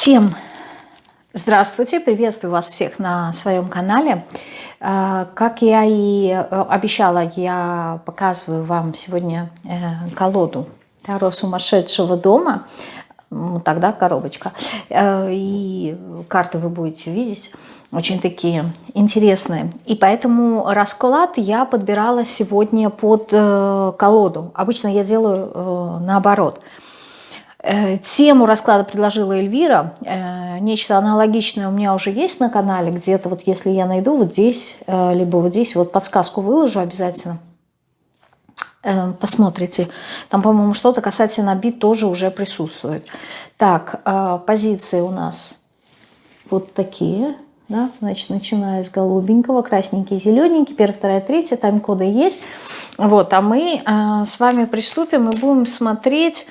Всем здравствуйте, приветствую вас всех на своем канале. А, как я и э, обещала, я показываю вам сегодня э, колоду Таро сумасшедшего дома. Тогда коробочка. Э, и карты вы будете видеть очень такие интересные. И поэтому расклад я подбирала сегодня под колоду. Обычно я делаю наоборот. Э, тему расклада предложила Эльвира. Э, нечто аналогичное у меня уже есть на канале. Где-то вот если я найду вот здесь, э, либо вот здесь, вот подсказку выложу обязательно. Посмотрите. Там, по-моему, что-то касательно бит тоже уже присутствует. Так, позиции у нас вот такие. Да? Значит, начиная с голубенького, красненький, зелененький, первая, вторая, третья, тайм-коды есть. Вот, а мы с вами приступим и будем смотреть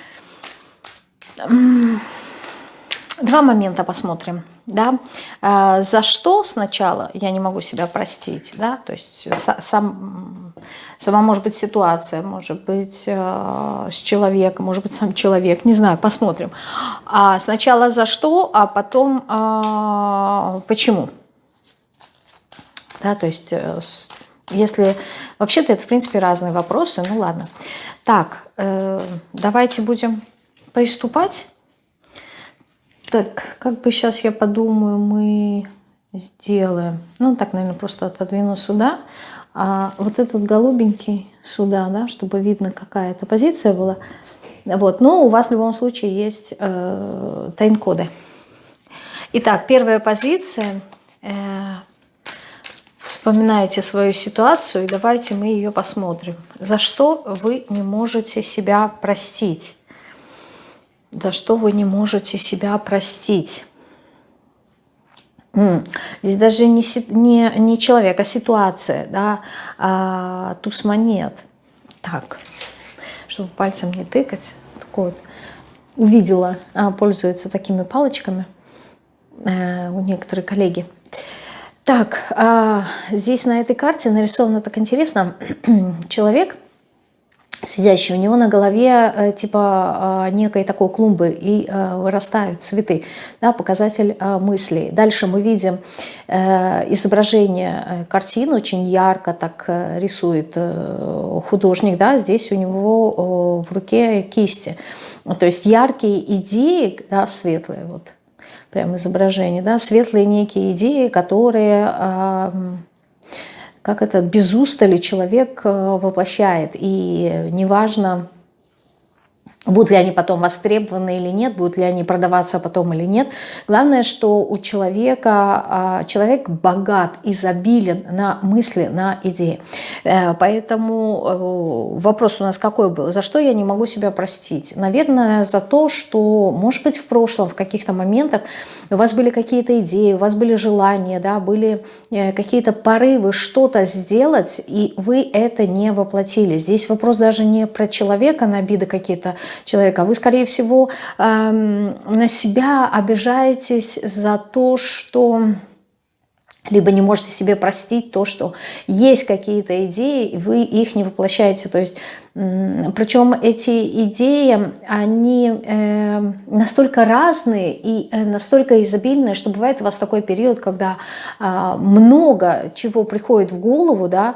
Два момента посмотрим. Да? А, за что сначала я не могу себя простить? Да? То есть сам, сама может быть ситуация, может быть э, с человеком, может быть сам человек, не знаю, посмотрим. А сначала за что, а потом э, почему? Да, то есть э, если... Вообще-то это, в принципе, разные вопросы, ну ладно. Так, давайте будем приступать. Так, как бы сейчас я подумаю, мы сделаем. Ну, так, наверное, просто отодвину сюда. А вот этот голубенький сюда, да, чтобы видно, какая это позиция была. Вот, но у вас в любом случае есть э, тайм-коды. Итак, первая позиция. Э, вспоминаете свою ситуацию, и давайте мы ее посмотрим. За что вы не можете себя простить? За что вы не можете себя простить. Здесь даже не, не, не человек, а ситуация, да, а, туз монет. Так, чтобы пальцем не тыкать, такой вот, увидела, а, пользуются такими палочками а, у некоторых коллеги. Так, а, здесь на этой карте нарисовано так интересно, человек – сидящий, у него на голове э, типа э, некой такой клумбы и э, вырастают цветы, да, показатель мыслей. Дальше мы видим изображение картин, очень ярко так рисует художник, да, здесь у него в руке кисти. То есть яркие идеи, да, светлые, вот прям изображение, да, светлые некие идеи, которые как это без устали человек э, воплощает. И неважно, Будут ли они потом востребованы или нет, будут ли они продаваться потом или нет. Главное, что у человека, а, человек богат, изобилен на мысли, на идеи. Э, поэтому э, вопрос у нас какой был? За что я не могу себя простить? Наверное, за то, что, может быть, в прошлом, в каких-то моментах у вас были какие-то идеи, у вас были желания, да, были э, какие-то порывы что-то сделать, и вы это не воплотили. Здесь вопрос даже не про человека, на обиды какие-то человека. Вы, скорее всего, эм, на себя обижаетесь за то, что либо не можете себе простить то, что есть какие-то идеи, и вы их не воплощаете. То есть, причем эти идеи, они э, настолько разные и э, настолько изобильные, что бывает у вас такой период, когда э, много чего приходит в голову, да,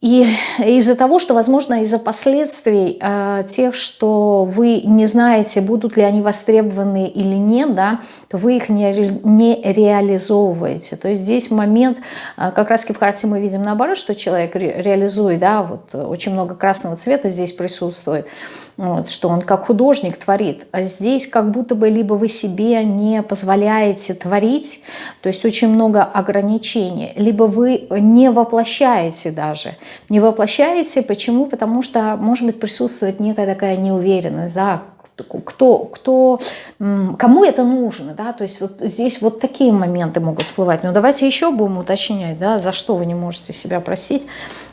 и из-за того, что, возможно, из-за последствий э, тех, что вы не знаете, будут ли они востребованы или нет, да, то вы их не, не реализовываете. То есть здесь момент, э, как раз в карте мы видим наоборот, что человек ре, реализует, да, вот очень много красного цвета здесь присутствует, вот, что он как художник творит. А здесь как будто бы либо вы себе не позволяете творить, то есть очень много ограничений, либо вы не воплощаете даже, не воплощаете. Почему? Потому что, может быть, присутствует некая такая неуверенность, да, кто, кто, кому это нужно, да, то есть вот здесь вот такие моменты могут всплывать. Но давайте еще будем уточнять, да, за что вы не можете себя просить.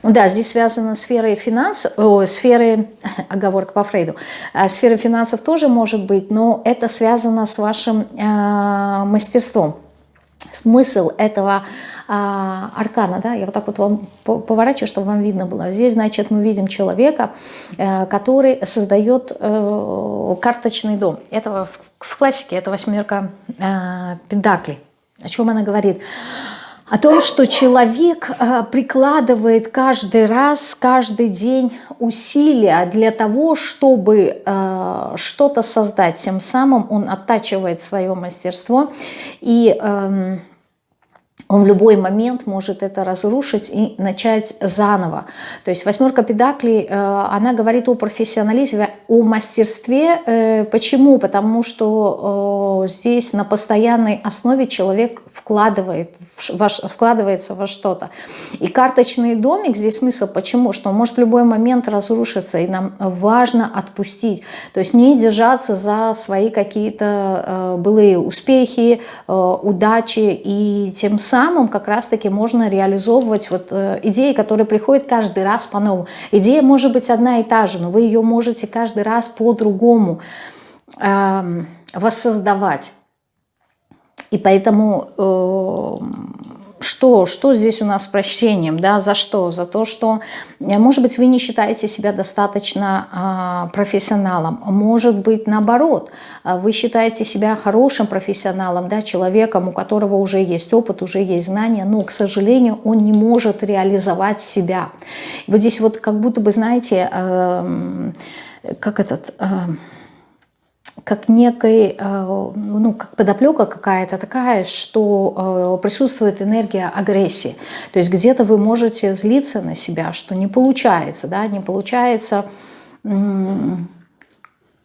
Да, здесь связано с сферой финансов, о, сферой, оговорка по Фрейду, а сфера финансов тоже может быть, но это связано с вашим э, мастерством. Смысл этого аркана, да, я вот так вот вам поворачиваю, чтобы вам видно было. Здесь, значит, мы видим человека, э, который создает э, карточный дом. Это в классике это восьмерка э, педаклей. О чем она говорит? О том, что человек прикладывает каждый раз, каждый день усилия для того, чтобы что-то создать. Тем самым он оттачивает свое мастерство и... Он в любой момент может это разрушить и начать заново. То есть восьмерка педаклей, э, она говорит о профессионализме, о мастерстве. Э, почему? Потому что э, здесь на постоянной основе человек вкладывает, вкладывается во что-то. И карточный домик, здесь смысл почему? Что он может любой момент разрушиться, и нам важно отпустить. То есть не держаться за свои какие-то былые успехи, удачи, и тем самым как раз-таки можно реализовывать вот э, идеи, которые приходят каждый раз по-новому. Идея может быть одна и та же, но вы ее можете каждый раз по-другому э, воссоздавать. И поэтому э, что, что здесь у нас с прощением, да, за что? За то, что, э, может быть, вы не считаете себя достаточно а, профессионалом, может быть, наоборот, а, вы считаете себя хорошим профессионалом, да, человеком, у которого уже есть опыт, уже есть знания, но, к сожалению, он не может реализовать себя. вот здесь вот как будто бы, знаете, э, как этот... Э, как некой, э, ну, как подоплека какая-то такая, что э, присутствует энергия агрессии. То есть где-то вы можете злиться на себя, что не получается, да, не получается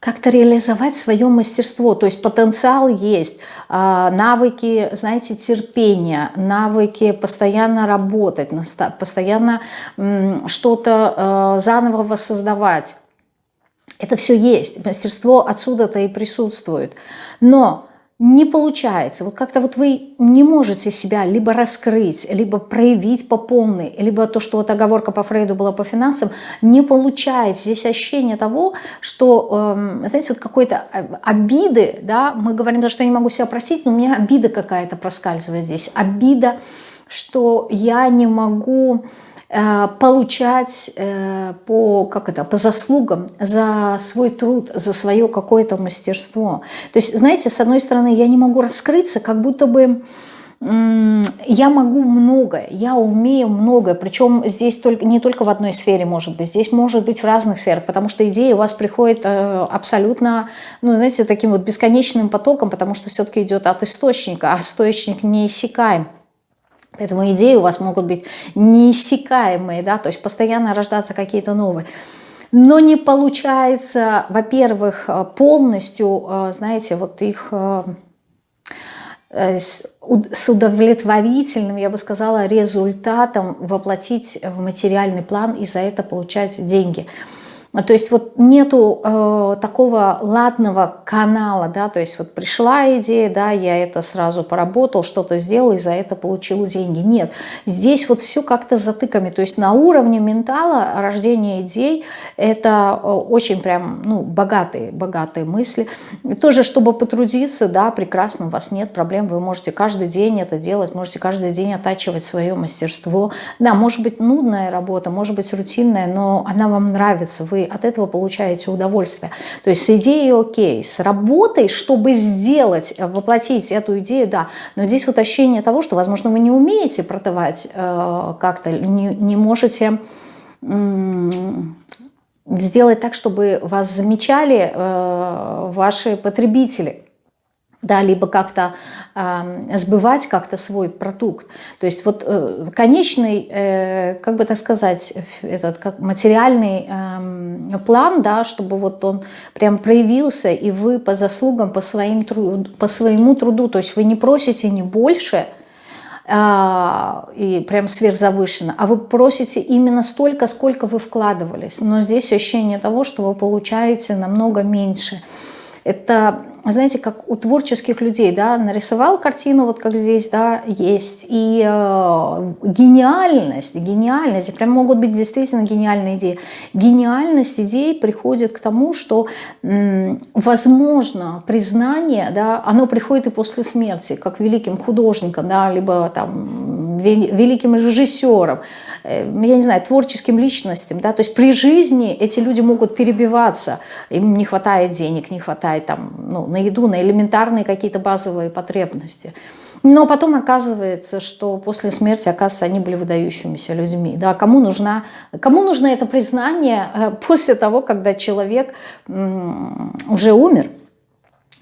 как-то реализовать свое мастерство. То есть потенциал есть, а, навыки, знаете, терпения, навыки постоянно работать, постоянно что-то э, заново воссоздавать это все есть, мастерство отсюда-то и присутствует. Но не получается, вот как-то вот вы не можете себя либо раскрыть, либо проявить по полной, либо то, что вот оговорка по Фрейду была по финансам, не получается. Здесь ощущение того, что, э, знаете, вот какой-то э, обиды, да, мы говорим, да, что я не могу себя простить, но у меня обида какая-то проскальзывает здесь. Обида, что я не могу получать э, по, как это, по заслугам за свой труд, за свое какое-то мастерство. То есть, знаете, с одной стороны, я не могу раскрыться, как будто бы я могу многое, я умею многое, причем здесь только, не только в одной сфере может быть, здесь может быть в разных сферах, потому что идея у вас приходит э, абсолютно, ну, знаете, таким вот бесконечным потоком, потому что все-таки идет от источника, а источник не иссякаем. Поэтому идеи у вас могут быть неиссякаемые, да, то есть постоянно рождаться какие-то новые. Но не получается, во-первых, э, полностью, э, знаете, вот их э, с удовлетворительным, я бы сказала, результатом воплотить в материальный план и за это получать деньги – то есть вот нету э, такого ладного канала, да, то есть вот пришла идея, да, я это сразу поработал, что-то сделал и за это получил деньги. Нет, здесь вот все как-то затыками, то есть на уровне ментала рождение идей это э, очень прям, ну, богатые, богатые мысли. И тоже, чтобы потрудиться, да, прекрасно, у вас нет проблем, вы можете каждый день это делать, можете каждый день оттачивать свое мастерство. Да, может быть нудная работа, может быть рутинная, но она вам нравится, вы от этого получаете удовольствие. То есть с идеей окей, с работой, чтобы сделать, э, воплотить эту идею, да. Но здесь вот ощущение того, что, возможно, вы не умеете продавать э, как-то, не, не можете сделать так, чтобы вас замечали э, ваши потребители да, либо как-то э, сбывать как-то свой продукт. То есть вот э, конечный, э, как бы так сказать, этот как материальный э, план, да, чтобы вот он прям проявился, и вы по заслугам, по, своим труд, по своему труду, то есть вы не просите не больше, э, и прям сверхзавышенно, а вы просите именно столько, сколько вы вкладывались. Но здесь ощущение того, что вы получаете намного меньше. Это знаете, как у творческих людей, да, нарисовал картину, вот как здесь, да, есть, и э, гениальность, гениальность, прям могут быть действительно гениальные идеи. Гениальность идей приходит к тому, что, возможно, признание, да, оно приходит и после смерти, как великим художникам, да, либо там великим режиссером, я не знаю, творческим личностям, да, то есть при жизни эти люди могут перебиваться, им не хватает денег, не хватает там, ну, на еду, на элементарные какие-то базовые потребности. Но потом оказывается, что после смерти, оказывается, они были выдающимися людьми. Да, кому, нужна, кому нужно это признание э, после того, когда человек уже умер?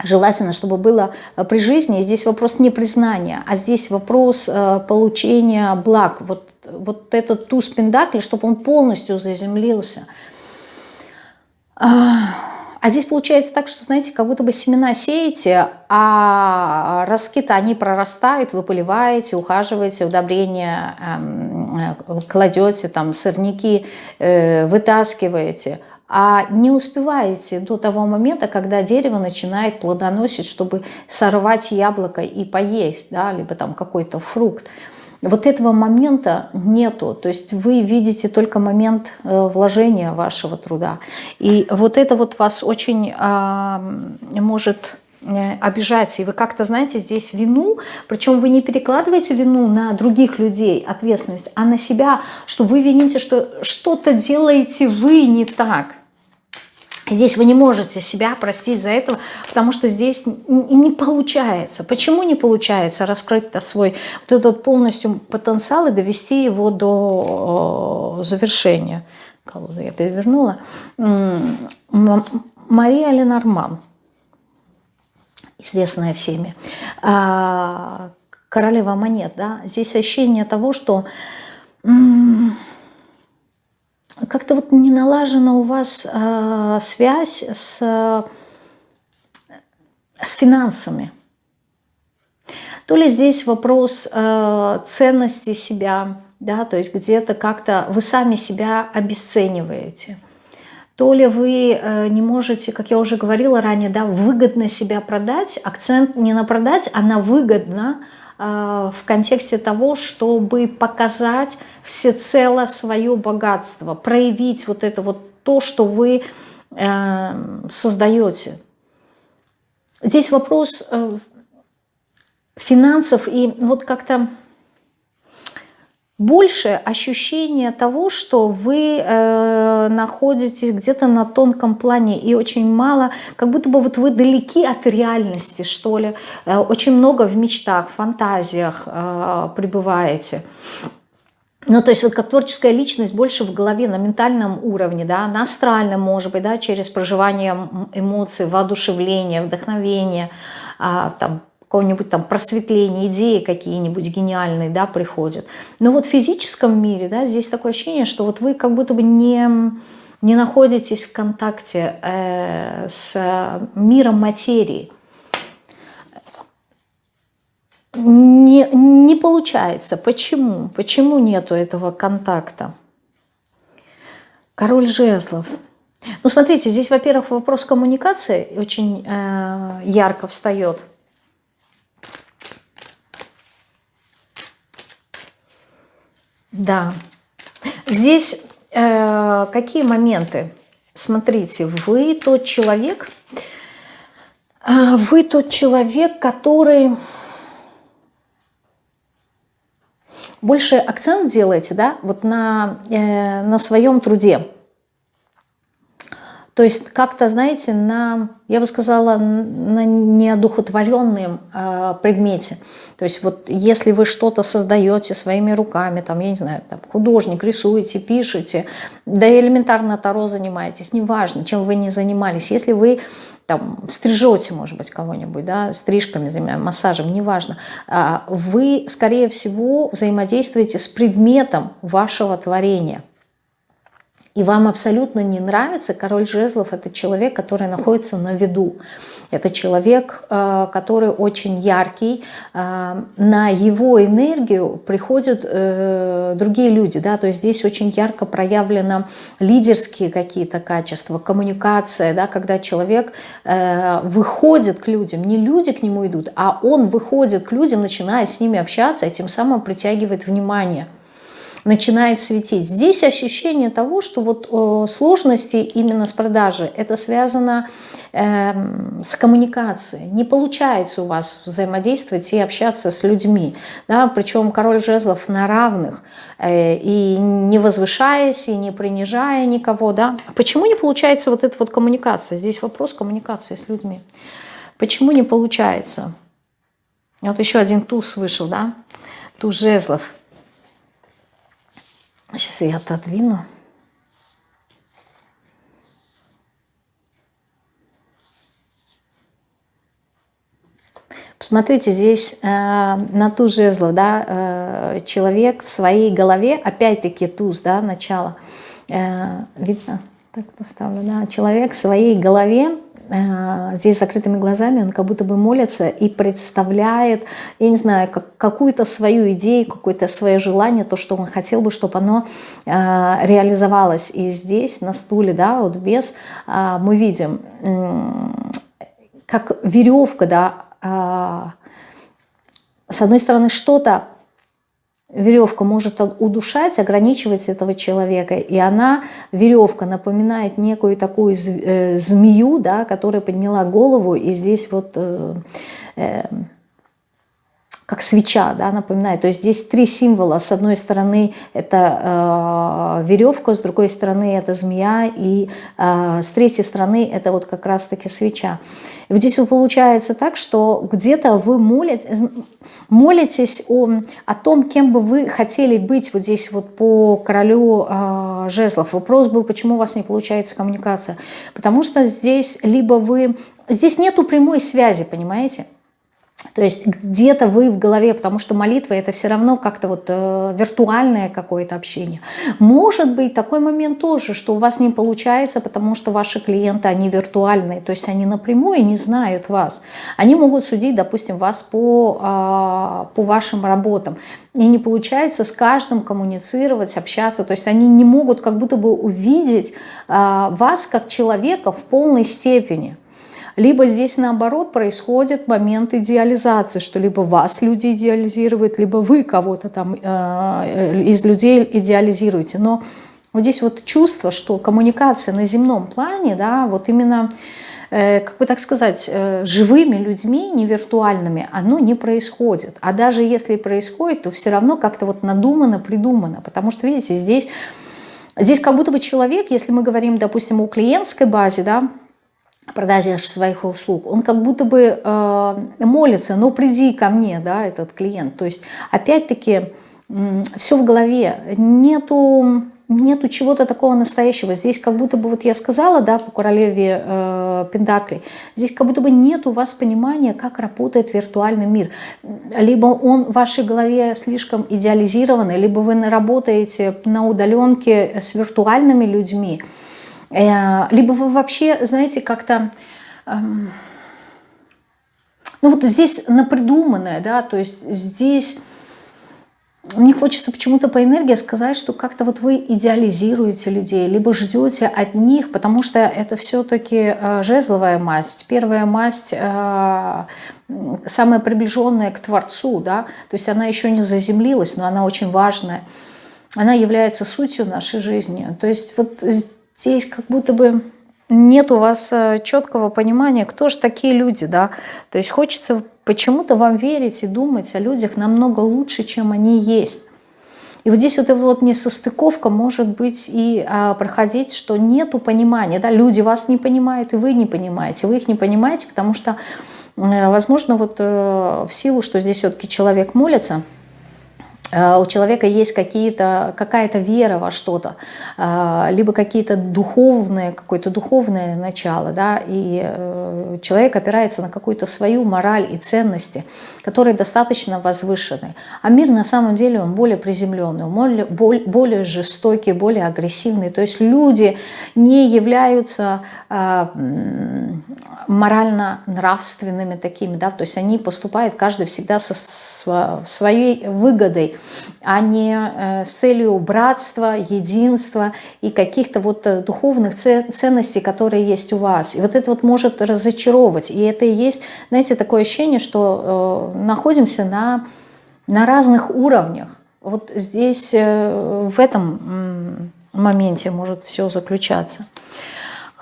Желательно, чтобы было э, при жизни. И здесь вопрос не признания, а здесь вопрос э, получения благ. Вот, вот этот туз пендакли, чтобы он полностью заземлился. А здесь получается так, что, знаете, как будто бы семена сеете, а ростки-то они прорастают, вы поливаете, ухаживаете, удобрения эм, э, кладете, там сорняки вытаскиваете, а не успеваете до того момента, когда дерево начинает плодоносить, чтобы сорвать яблоко и поесть, да, либо там какой-то фрукт. Вот этого момента нету, то есть вы видите только момент э, вложения вашего труда. И вот это вот вас очень а, может обижать, и вы как-то, знаете, здесь вину, причем вы не перекладываете вину на других людей, ответственность, а на себя, что вы вините, что что-то делаете вы не так – Здесь вы не можете себя простить за это, потому что здесь не получается. Почему не получается раскрыть-то свой вот этот полностью потенциал и довести его до завершения? Колоду я перевернула. Мария Ленорман, известная всеми. А, королева монет, да. Здесь ощущение того, что как-то вот не налажена у вас э, связь с, с финансами. То ли здесь вопрос э, ценности себя, да, то есть где-то как-то вы сами себя обесцениваете. То ли вы э, не можете, как я уже говорила ранее, да, выгодно себя продать, акцент не на продать, а на выгодно, Э, в контексте того, чтобы показать всецело свое богатство, проявить вот это вот то, что вы э, создаете. Здесь вопрос финансов и вот как-то больше ощущение того, что вы э, находитесь где-то на тонком плане и очень мало, как будто бы вот вы далеки от реальности, что ли. Э, очень много в мечтах, фантазиях э, пребываете. Ну, то есть вот как творческая личность больше в голове, на ментальном уровне, да, на астральном, может быть, да, через проживание эмоций, воодушевление, вдохновение, а, там, какого-нибудь там просветления, идеи какие-нибудь гениальные, да, приходят. Но вот в физическом мире, да, здесь такое ощущение, что вот вы как будто бы не, не находитесь в контакте э, с миром материи. Не, не получается. Почему? Почему нету этого контакта? Король жезлов. Ну, смотрите, здесь, во-первых, вопрос коммуникации очень э, ярко встает – Да. Здесь э, какие моменты? Смотрите, вы тот человек, э, вы тот человек, который больше акцент делаете, да, вот на, э, на своем труде. То есть как-то, знаете, на, я бы сказала, на неодухотворенном э, предмете. То есть вот если вы что-то создаете своими руками, там, я не знаю, там, художник, рисуете, пишете, да и элементарно таро занимаетесь, неважно, чем вы не занимались. Если вы там стрижете, может быть, кого-нибудь, да, стрижками массажем, неважно, э, вы, скорее всего, взаимодействуете с предметом вашего творения – и вам абсолютно не нравится, король жезлов – это человек, который находится на виду. Это человек, э, который очень яркий, э, на его энергию приходят э, другие люди. Да? То есть здесь очень ярко проявлено лидерские какие-то качества, коммуникация, да? когда человек выходит к людям, не люди к нему идут, а он выходит к людям, начинает с ними общаться и тем самым притягивает внимание. Начинает светить. Здесь ощущение того, что вот э, сложности именно с продажей, это связано э, с коммуникацией. Не получается у вас взаимодействовать и общаться с людьми. Да? Причем король жезлов на равных, э, и не возвышаясь, и не принижая никого. Да? Почему не получается вот эта вот коммуникация? Здесь вопрос коммуникации с людьми. Почему не получается? Вот еще один туз вышел, да? Туз жезлов. Сейчас я отодвину. Посмотрите, здесь э, на туз жезлов, да, э, человек в своей голове, опять-таки туз, да, начало, э, видно, так поставлю, да, человек в своей голове Э, здесь закрытыми глазами, он как будто бы молится и представляет, я не знаю, как, какую-то свою идею, какое-то свое желание, то, что он хотел бы, чтобы оно э, реализовалось. И здесь на стуле, да, вот без, э, мы видим, э, как веревка, да, э, с одной стороны что-то веревка может удушать, ограничивать этого человека, и она, веревка, напоминает некую такую э, змею, да, которая подняла голову, и здесь вот э, э, как свеча, да, напоминает. То есть здесь три символа. С одной стороны это э, веревка, с другой стороны это змея, и э, с третьей стороны это вот как раз-таки свеча. И вот здесь вот получается так, что где-то вы молитесь, молитесь о, о том, кем бы вы хотели быть вот здесь вот по королю э, жезлов. Вопрос был, почему у вас не получается коммуникация. Потому что здесь либо вы... Здесь нету прямой связи, понимаете? То есть где-то вы в голове, потому что молитва это все равно как-то вот э, виртуальное какое-то общение. Может быть такой момент тоже, что у вас не получается, потому что ваши клиенты, они виртуальные, то есть они напрямую не знают вас. Они могут судить, допустим, вас по, э, по вашим работам. И не получается с каждым коммуницировать, общаться. То есть они не могут как будто бы увидеть э, вас как человека в полной степени. Либо здесь наоборот происходит момент идеализации, что либо вас люди идеализируют, либо вы кого-то там э, из людей идеализируете. Но вот здесь вот чувство, что коммуникация на земном плане, да, вот именно э, как бы так сказать, э, живыми людьми, не виртуальными, оно не происходит. А даже если происходит, то все равно как-то вот надумано, придумано. Потому что, видите, здесь, здесь как будто бы человек, если мы говорим, допустим, о клиентской базе, да, продаже своих услуг, он как будто бы э, молится, ну приди ко мне, да, этот клиент. То есть опять-таки э, все в голове, нету, нету чего-то такого настоящего. Здесь как будто бы, вот я сказала, да, по королеве э, Пентакли, здесь как будто бы нет у вас понимания, как работает виртуальный мир. Либо он в вашей голове слишком идеализированный, либо вы работаете на удаленке с виртуальными людьми, либо вы вообще, знаете, как-то... Эм, ну вот здесь напридуманное, да, то есть здесь... Мне хочется почему-то по энергии сказать, что как-то вот вы идеализируете людей, либо ждете от них, потому что это все-таки э, жезловая масть. Первая масть э, самая приближенная к Творцу, да, то есть она еще не заземлилась, но она очень важная. Она является сутью нашей жизни. То есть вот здесь как будто бы нет у вас э, четкого понимания, кто же такие люди, да. То есть хочется почему-то вам верить и думать о людях намного лучше, чем они есть. И вот здесь вот эта вот несостыковка может быть и а, проходить, что нету понимания, да, люди вас не понимают, и вы не понимаете, вы их не понимаете, потому что, э, возможно, вот э, в силу, что здесь все-таки человек молится, у человека есть какая-то вера во что-то, э, либо какие-то духовные, какое-то духовное начало, да, и э, человек опирается на какую-то свою мораль и ценности, которые достаточно возвышены. А мир на самом деле он более приземленный, более, более жестокий, более агрессивный. То есть люди не являются морально-нравственными такими, да, то есть они поступают каждый всегда со своей выгодой, а не э, с целью братства, единства и каких-то вот э, духовных ценностей, которые есть у вас. И вот это вот может разочаровывать. И это и есть, знаете, такое ощущение, что э, находимся на, на разных уровнях. Вот здесь в этом моменте может все заключаться.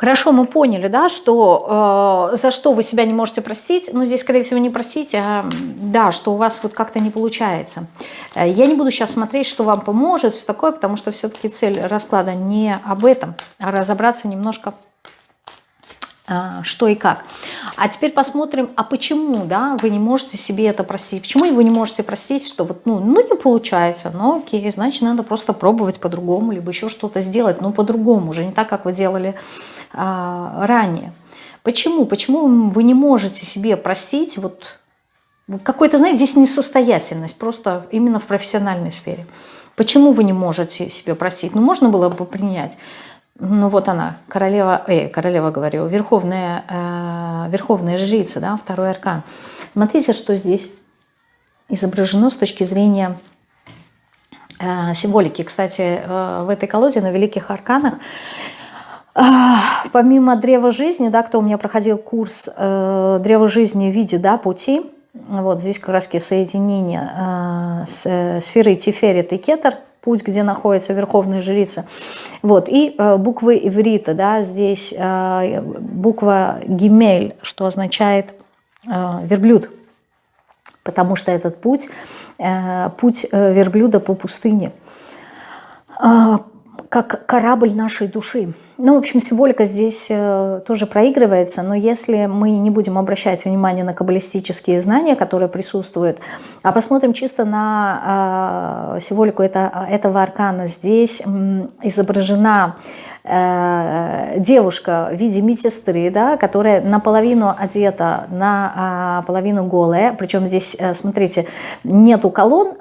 Хорошо, мы поняли, да, что э, за что вы себя не можете простить, ну здесь, скорее всего, не простить, а да, что у вас вот как-то не получается. Э, я не буду сейчас смотреть, что вам поможет, все такое, потому что все-таки цель расклада не об этом, а разобраться немножко что и как. А теперь посмотрим, а почему да, вы не можете себе это простить? Почему вы не можете простить, что вот, ну, ну не получается, ну окей, значит надо просто пробовать по-другому, либо еще что-то сделать, но по-другому, уже не так, как вы делали а, ранее. Почему? Почему вы не можете себе простить вот какой-то, знаете, здесь несостоятельность, просто именно в профессиональной сфере. Почему вы не можете себе простить? Ну, можно было бы принять ну вот она, королева, э, королева говорю, верховная, э, верховная жрица, да, второй аркан. Смотрите, что здесь изображено с точки зрения э, символики. Кстати, э, в этой колоде на великих арканах э, помимо древа жизни, да, кто у меня проходил курс э, древа жизни в виде да, пути, вот здесь как раз соединение э, с э, сферой Тиферет и Кетер – путь, где находится верховная жрица. Вот, и э, буквы иврита, да, здесь э, буква гимель, что означает э, верблюд, потому что этот путь, э, путь э, верблюда по пустыне, э, как корабль нашей души. Ну, в общем, символика здесь э, тоже проигрывается, но если мы не будем обращать внимание на каббалистические знания, которые присутствуют, а посмотрим чисто на э, символику это, этого аркана, здесь изображена э, девушка в виде медсестры, да, которая наполовину одета, наполовину голая, причем здесь, смотрите, нету колонн,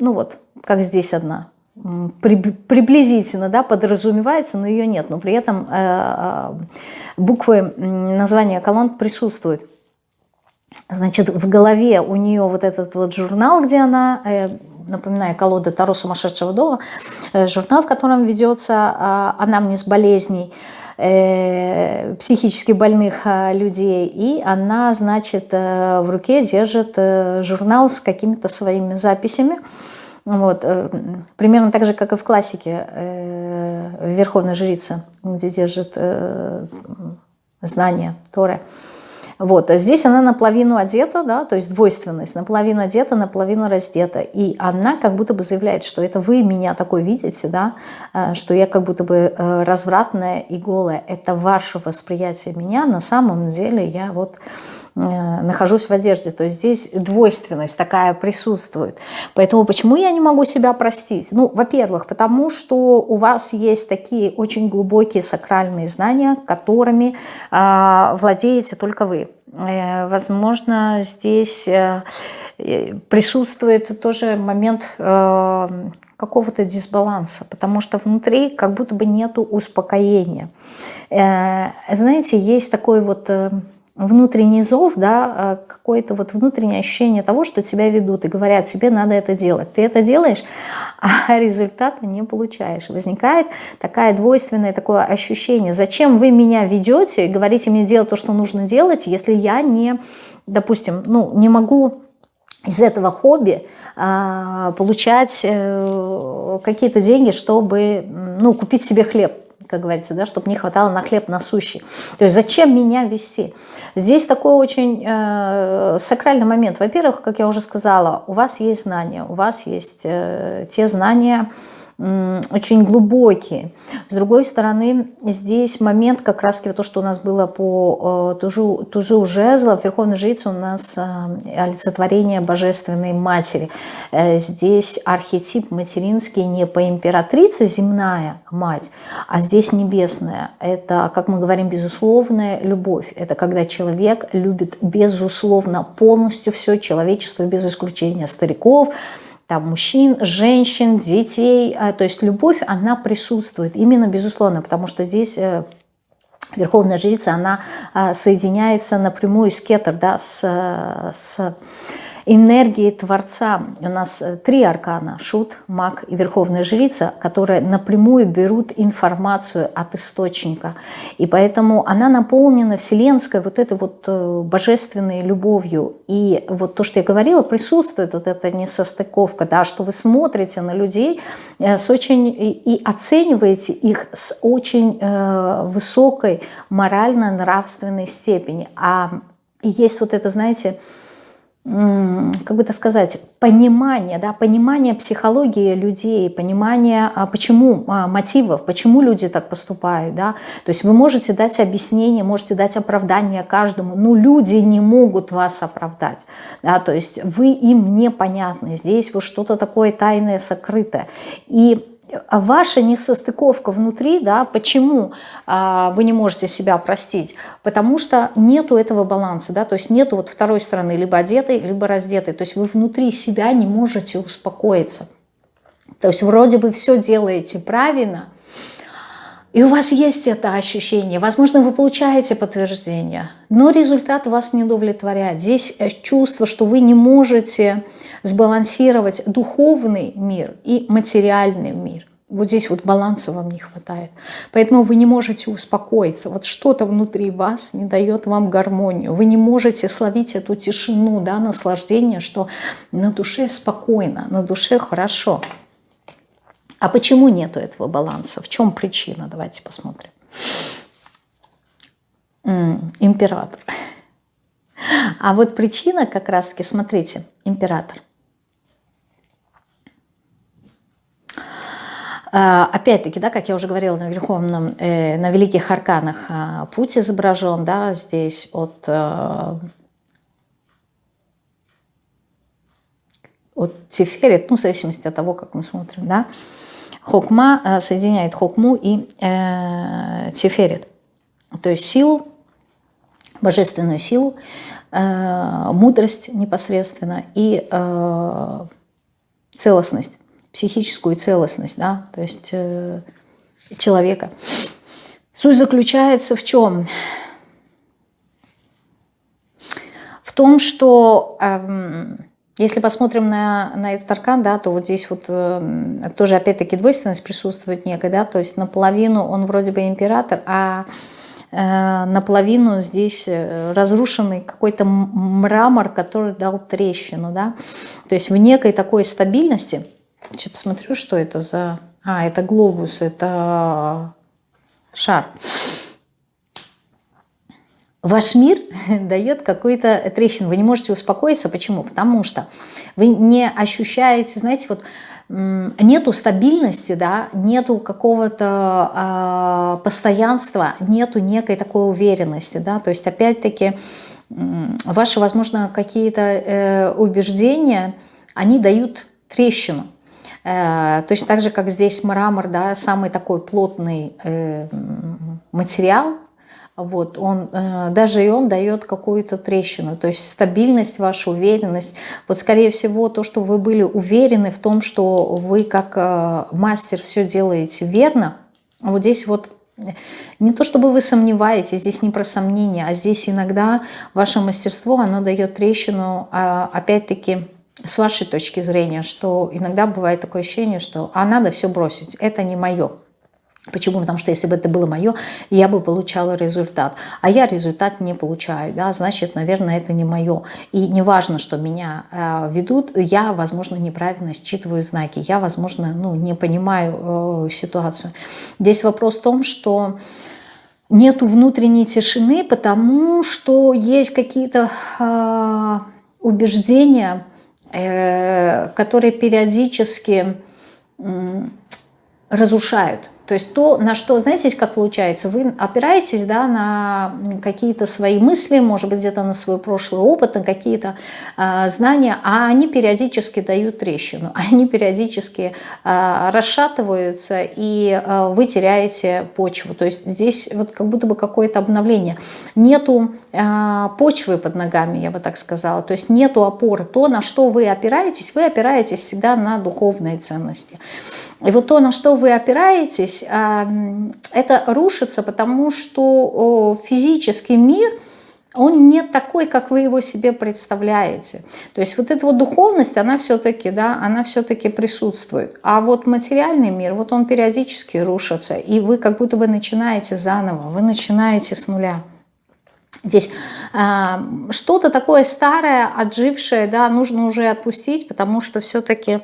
ну вот, как здесь одна, приблизительно да, подразумевается, но ее нет. Но при этом э, э, буквы названия колонн присутствуют. Значит, в голове у нее вот этот вот журнал, где она, э, напоминаю, колода Таро сумасшедшего дома, журнал, в котором ведется анамнез болезней, психически больных людей, и она, значит, в руке держит журнал с какими-то своими записями, вот. Э, примерно так же, как и в классике э, Верховная Жрица, где держит э, знания Торы. Вот. А здесь она наполовину одета, да, то есть двойственность, наполовину одета, наполовину раздета. И она как будто бы заявляет, что это вы меня такой видите, да, что я как будто бы развратная и голая. Это ваше восприятие меня, на самом деле я вот нахожусь в одежде. То есть здесь двойственность такая присутствует. Поэтому почему я не могу себя простить? Ну, во-первых, потому что у вас есть такие очень глубокие сакральные знания, которыми э, владеете только вы. Э, возможно, здесь э, присутствует тоже момент э, какого-то дисбаланса, потому что внутри как будто бы нету успокоения. Э, знаете, есть такой вот... Э, внутренний зов, да, а какое-то вот внутреннее ощущение того, что тебя ведут и говорят, тебе надо это делать. Ты это делаешь, а результата не получаешь. Возникает такая двойственное такое ощущение, зачем вы меня ведете и говорите мне делать то, что нужно делать, если я не, допустим, ну, не могу из этого хобби а, получать э, какие-то деньги, чтобы ну, купить себе хлеб как говорится, да, чтобы не хватало на хлеб насущий. То есть зачем меня вести? Здесь такой очень э, сакральный момент. Во-первых, как я уже сказала, у вас есть знания, у вас есть э, те знания, очень глубокие. С другой стороны, здесь момент как раз то, что у нас было по э, тужу, тужу жезла, Верховной Жрице у нас э, олицетворение Божественной Матери. Э, здесь архетип материнский не по императрице земная мать, а здесь небесная. Это, как мы говорим, безусловная любовь. Это когда человек любит безусловно полностью все человечество без исключения стариков, там, мужчин, женщин, детей. А, то есть любовь, она присутствует именно безусловно, потому что здесь э, Верховная Жрица, она а, соединяется напрямую с кетер, да, с, с энергии Творца. У нас э, три аркана – Шут, Маг и Верховная Жрица, которые напрямую берут информацию от источника. И поэтому она наполнена вселенской вот этой вот э, божественной любовью. И вот то, что я говорила, присутствует вот эта несостыковка, да, что вы смотрите на людей э, с очень, и оцениваете их с очень высокой морально-нравственной степени. А есть вот это, знаете, как бы это сказать, понимание, да, понимание психологии людей, понимание, а почему а, мотивов, почему люди так поступают, да, то есть вы можете дать объяснение, можете дать оправдание каждому, но люди не могут вас оправдать, да, то есть вы им непонятны, здесь вот что-то такое тайное, сокрытое, и ваша несостыковка внутри, да, почему а, вы не можете себя простить? Потому что нету этого баланса, да, то есть нету вот второй стороны, либо одетой, либо раздетой, то есть вы внутри себя не можете успокоиться. То есть вроде бы все делаете правильно, и у вас есть это ощущение, возможно, вы получаете подтверждение, но результат вас не удовлетворяет. Здесь э, чувство, что вы не можете сбалансировать духовный мир и материальный мир. Вот здесь вот баланса вам не хватает. Поэтому вы не можете успокоиться. Вот что-то внутри вас не дает вам гармонию. Вы не можете словить эту тишину, да, наслаждение, что на душе спокойно, на душе хорошо. А почему нету этого баланса? В чем причина? Давайте посмотрим. Император. А вот причина как раз-таки, смотрите, император. А, опять-таки, да, как я уже говорила на Верховном, э, на Великих Арканах а, путь изображен, да, здесь от, э, от Тиферет, ну, в зависимости от того, как мы смотрим, да, Хокма э, соединяет Хокму и э, Тиферет. То есть силу, божественную силу, э, мудрость непосредственно и э, целостность, психическую целостность, да, то есть э, человека. Суть заключается в чем? В том, что... Э, если посмотрим на, на этот аркан, да, то вот здесь вот э, тоже опять-таки двойственность присутствует некая, да, то есть наполовину он вроде бы император, а э, наполовину здесь э, разрушенный какой-то мрамор, который дал трещину, да, то есть в некой такой стабильности, сейчас посмотрю, что это за, а, это глобус, это шар, ваш мир дает какой-то трещину. Вы не можете успокоиться. Почему? Потому что вы не ощущаете, знаете, вот нету стабильности, да, нету какого-то э, постоянства, нету некой такой уверенности, да, то есть опять-таки ваши, возможно, какие-то э, убеждения, они дают трещину. Э, точно так же, как здесь мрамор, да, самый такой плотный э, материал, вот, он, э, даже и он дает какую-то трещину, то есть стабильность, ваша уверенность. Вот, скорее всего, то, что вы были уверены в том, что вы как э, мастер все делаете верно, вот здесь вот не то чтобы вы сомневаетесь, здесь не про сомнения, а здесь иногда ваше мастерство, оно дает трещину, а, опять-таки, с вашей точки зрения, что иногда бывает такое ощущение, что а надо все бросить, это не мое. Почему? Потому что если бы это было мое, я бы получала результат. А я результат не получаю, да, значит, наверное, это не мое. И не важно, что меня э, ведут, я, возможно, неправильно считываю знаки, я, возможно, ну, не понимаю э, ситуацию. Здесь вопрос в том, что нету внутренней тишины, потому что есть какие-то э, убеждения, э, которые периодически э, разрушают то есть то, на что, знаете, как получается, вы опираетесь да, на какие-то свои мысли, может быть, где-то на свой прошлый опыт, на какие-то э, знания, а они периодически дают трещину, они периодически э, расшатываются, и э, вы теряете почву. То есть здесь вот как будто бы какое-то обновление. Нету э, почвы под ногами, я бы так сказала, то есть нету опоры. То, на что вы опираетесь, вы опираетесь всегда на духовные ценности. И вот то, на что вы опираетесь, а, это рушится, потому что физический мир, он не такой, как вы его себе представляете. То есть вот эта вот духовность, она все-таки, да, она все-таки присутствует. А вот материальный мир, вот он периодически рушится, и вы как будто бы начинаете заново, вы начинаете с нуля. Здесь э, что-то такое старое, отжившее, да, нужно уже отпустить, потому что все-таки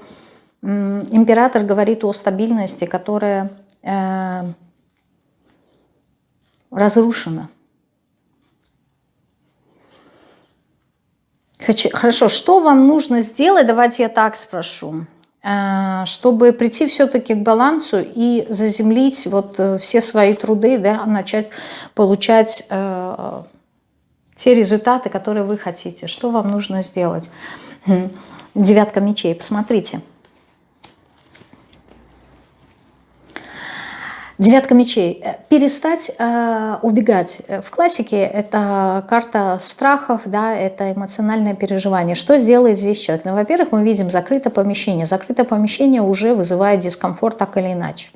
э, император говорит о стабильности, которая э, разрушена. Хорошо, что вам нужно сделать, давайте я так спрошу, э, чтобы прийти все-таки к балансу и заземлить вот э, все свои труды, да, начать получать э, те результаты, которые вы хотите. Что вам нужно сделать? Девятка мечей, посмотрите. Девятка мечей. Э, перестать э, убегать. В классике это карта страхов, да, это эмоциональное переживание. Что сделает здесь человек? Ну, во-первых, мы видим закрытое помещение. Закрытое помещение уже вызывает дискомфорт так или иначе.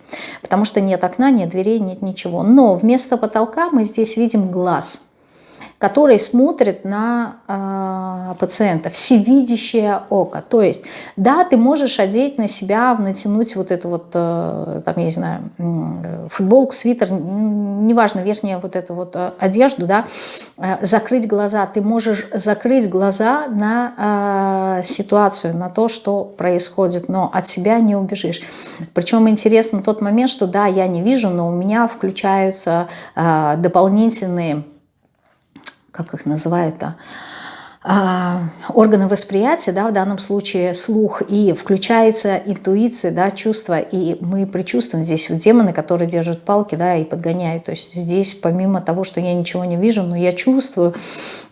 Потому что нет окна, нет дверей, нет ничего. Но вместо потолка мы здесь видим глаз который смотрит на э, пациента, всевидящее око. То есть, да, ты можешь одеть на себя, натянуть вот эту вот, э, там, я не знаю, футболку, свитер, неважно, верхнюю вот эту вот э, одежду, да, э, закрыть глаза. Ты можешь закрыть глаза на э, ситуацию, на то, что происходит, но от себя не убежишь. Причем интересно тот момент, что да, я не вижу, но у меня включаются э, дополнительные как их называют-то, органы восприятия, да, в данном случае слух, и включается интуиция, да, чувство, и мы предчувствуем здесь вот демоны, которые держат палки, да, и подгоняют. То есть здесь помимо того, что я ничего не вижу, но я чувствую,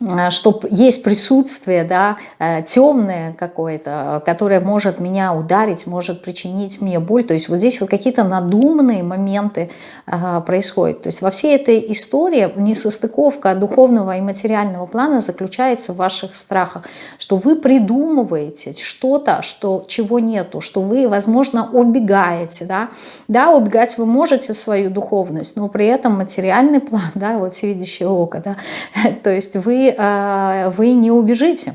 а, что есть присутствие, да, э, темное какое-то, которое может меня ударить, может причинить мне боль. То есть вот здесь вот какие-то надуманные моменты а, происходят. То есть во всей этой истории несостыковка духовного и материального плана заключается в вашей ваших страхах, что вы придумываете что-то, что, чего нету, что вы, возможно, убегаете. Да? да, убегать вы можете в свою духовность, но при этом материальный план, да, вот всевидящее око, да, то есть вы, э, вы не убежите.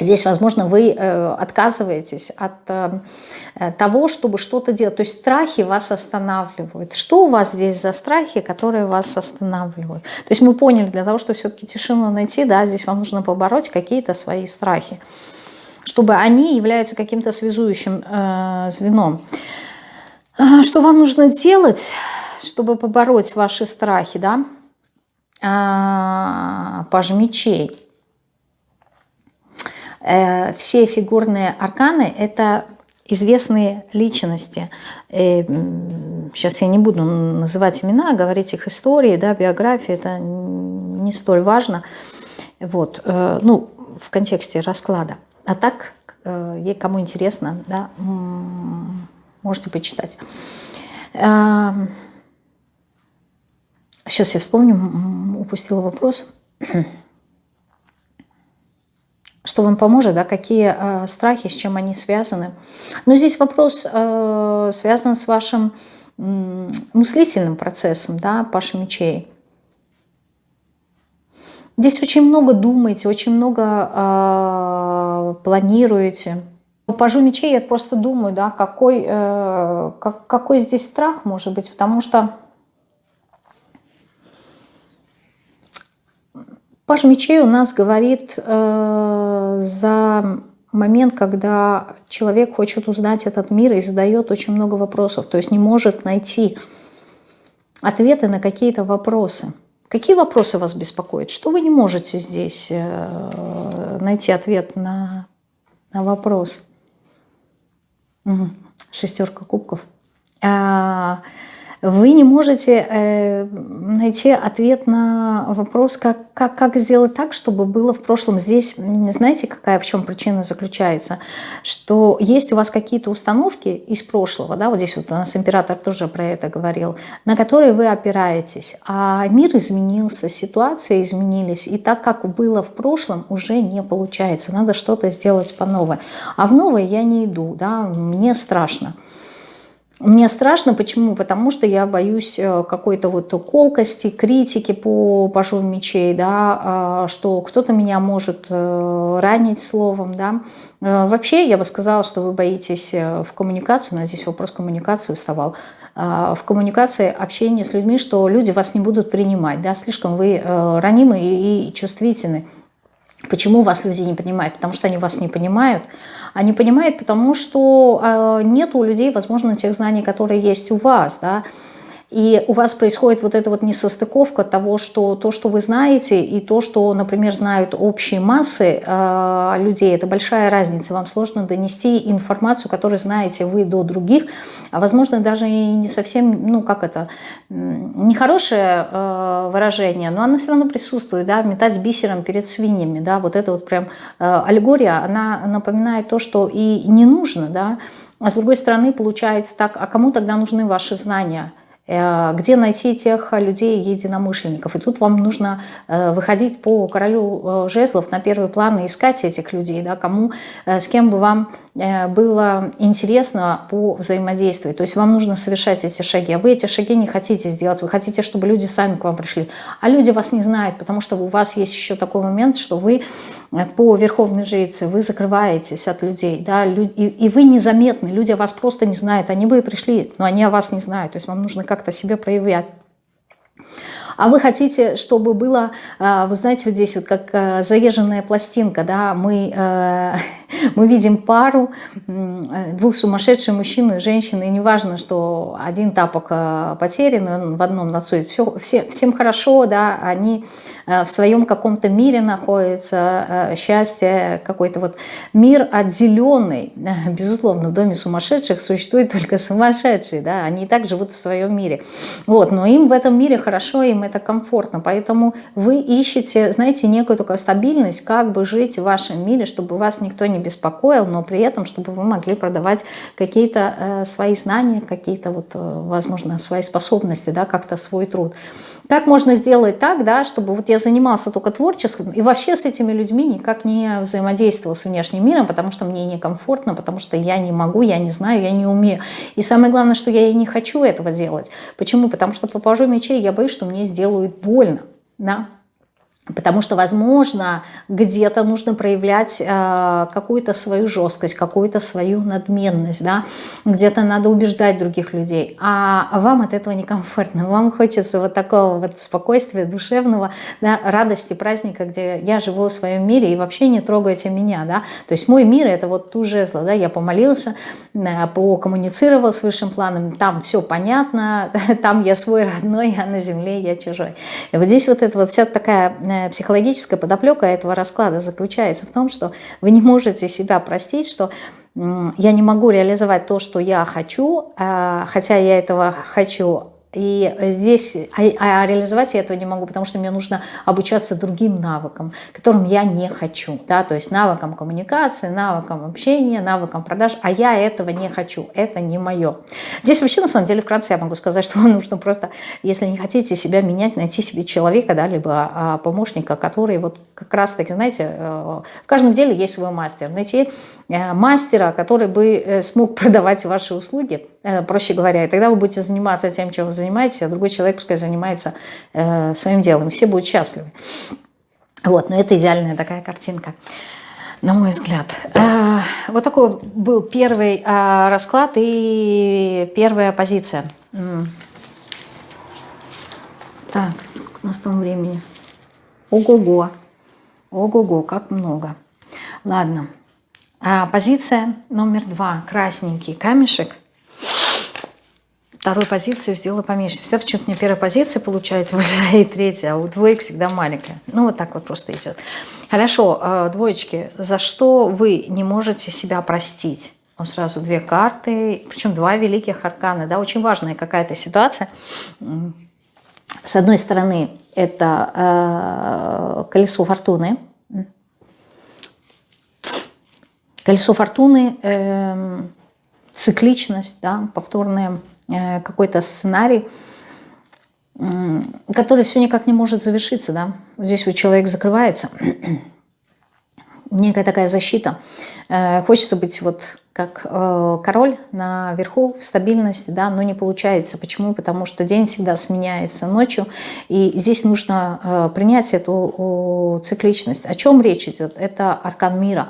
Здесь, возможно, вы э, отказываетесь от э, того, чтобы что-то делать. То есть страхи вас останавливают. Что у вас здесь за страхи, которые вас останавливают? То есть мы поняли, для того, чтобы все-таки тишину найти, да, здесь вам нужно побороть какие-то свои страхи, чтобы они являются каким-то связующим э, звеном. А, что вам нужно делать, чтобы побороть ваши страхи, да? А, паж мечей. Э, все фигурные арканы – это известные личности. И э, сейчас я не буду называть имена, говорить их истории, да, биографии, это не столь важно. Вот, э, ну, в контексте расклада. А так, кому интересно, да, можете почитать. Сейчас я вспомню, упустила вопрос что вам поможет, да, какие э, страхи, с чем они связаны. Но здесь вопрос э, связан с вашим э, мыслительным процессом, да, Паша мечей. Здесь очень много думаете, очень много э, планируете. По пажу мечей я просто думаю, да, какой, э, как, какой здесь страх может быть, потому что Паж мечей у нас говорит э, за момент, когда человек хочет узнать этот мир и задает очень много вопросов, то есть не может найти ответы на какие-то вопросы. Какие вопросы вас беспокоят? Что вы не можете здесь э, найти ответ на, на вопрос? Угу. Шестерка кубков. А, вы не можете э, найти ответ на вопрос, как, как, как сделать так, чтобы было в прошлом. Здесь, знаете, какая в чем причина заключается? Что есть у вас какие-то установки из прошлого, да, вот здесь вот у нас император тоже про это говорил, на которые вы опираетесь. А мир изменился, ситуации изменились, и так, как было в прошлом, уже не получается. Надо что-то сделать по новой. А в новое я не иду, да, мне страшно. Мне страшно, почему? Потому что я боюсь э, какой-то вот колкости, критики по пажу мечей, да, а, что кто-то меня может э, ранить словом, да. Э, вообще, я бы сказала, что вы боитесь в коммуникацию, у нас здесь вопрос коммуникации вставал, а, в коммуникации, общении с людьми, что люди вас не будут принимать, да, слишком вы ранимы и чувствительны. Почему вас люди не понимают? Потому что они вас не понимают. Они понимают, потому что э, нет у людей, возможно, тех знаний, которые есть у вас. Да? И у вас происходит вот эта вот несостыковка того, что то, что вы знаете, и то, что, например, знают общие массы э, людей, это большая разница. Вам сложно донести информацию, которую знаете вы до других, а возможно даже и не совсем, ну как это, нехорошее э, выражение, но оно все равно присутствует, да, метать бисером перед свиньями, да, вот это вот прям э, аллегория, она напоминает то, что и не нужно, да, а с другой стороны получается так, а кому тогда нужны ваши знания? Э, где найти тех людей, единомышленников. И тут вам нужно э, выходить по королю э, жезлов на первый план и искать этих людей, да, кому, с кем бы вам было интересно по взаимодействию. То есть вам нужно совершать эти шаги, а вы эти шаги не хотите сделать, вы хотите, чтобы люди сами к вам пришли. А люди вас не знают, потому что у вас есть еще такой момент, что вы по верховной жрице, вы закрываетесь от людей, да, и вы незаметны, люди вас просто не знают, они бы и пришли, но они о вас не знают, то есть вам нужно как-то себя проявлять. А вы хотите, чтобы было, а, вы знаете, вот здесь вот как а, заезженная пластинка, да, мы, а, мы видим пару, двух сумасшедших мужчину и женщины, и неважно, что один тапок потерян, он в одном нацует, все, все, всем хорошо, да, они Э, в своем каком-то мире находится, э, счастье, какой-то вот мир отделенный. Безусловно, в доме сумасшедших существуют только сумасшедшие, да, они и так живут в своем мире. Вот, но им в этом мире хорошо, им это комфортно, поэтому вы ищете, знаете, некую такую стабильность, как бы жить в вашем мире, чтобы вас никто не беспокоил, но при этом, чтобы вы могли продавать какие-то э, свои знания, какие-то вот, э, возможно, свои способности, да, как-то свой труд. Как можно сделать так, да, чтобы вот я занимался только творческим и вообще с этими людьми никак не взаимодействовал с внешним миром, потому что мне некомфортно, потому что я не могу, я не знаю, я не умею. И самое главное, что я и не хочу этого делать. Почему? Потому что по пажу мечей я боюсь, что мне сделают больно. Да? Потому что, возможно, где-то нужно проявлять э, какую-то свою жесткость, какую-то свою надменность, да? где-то надо убеждать других людей, а вам от этого некомфортно, вам хочется вот такого вот спокойствия душевного, да, радости, праздника, где я живу в своем мире и вообще не трогайте меня, да, то есть мой мир это вот ту жезла, да, я помолился, э, покоммуницировал с высшим планом, там все понятно, там я свой родной, а на земле я чужой. И вот здесь вот это вот вся такая э, психологическая подоплека этого расклада заключается в том, что вы не можете себя простить, что я не могу реализовать то, что я хочу, а, хотя я этого хочу, и здесь, а, а реализовать я этого не могу, потому что мне нужно обучаться другим навыкам, которым я не хочу. Да? То есть навыкам коммуникации, навыкам общения, навыкам продаж, а я этого не хочу, это не мое. Здесь вообще, на самом деле, вкратце я могу сказать, что вам нужно просто, если не хотите себя менять, найти себе человека, да, либо а, помощника, который вот как раз-таки, знаете, э, в каждом деле есть свой мастер. Найти э, мастера, который бы э, смог продавать ваши услуги, проще говоря, и тогда вы будете заниматься тем, чем вы занимаетесь, а другой человек пускай занимается э, своим делом, и все будут счастливы. Вот, но это идеальная такая картинка, на мой взгляд. Э, вот такой был первый э, расклад и первая позиция. Так, у нас там времени. Ого-го. Ого-го, как много. Ладно. А, позиция номер два. Красненький камешек вторую позицию сделала поменьше. Всегда почему-то мне первая позиция получается большая и третья, а у двоек всегда маленькая. Ну, вот так вот просто идет. Хорошо, э, двоечки, за что вы не можете себя простить? Он сразу две карты, причем два великих аркана. Да, очень важная какая-то ситуация. С одной стороны, это э, колесо фортуны. Колесо фортуны, э, цикличность, да, повторная Э, какой-то сценарий, который все никак не может завершиться. Да? Здесь вот человек закрывается, некая такая защита. Э, хочется быть вот как э, король наверху, стабильность, да, но не получается. Почему? Потому что день всегда сменяется ночью, и здесь нужно э, принять эту э, цикличность. О чем речь идет? Это аркан мира.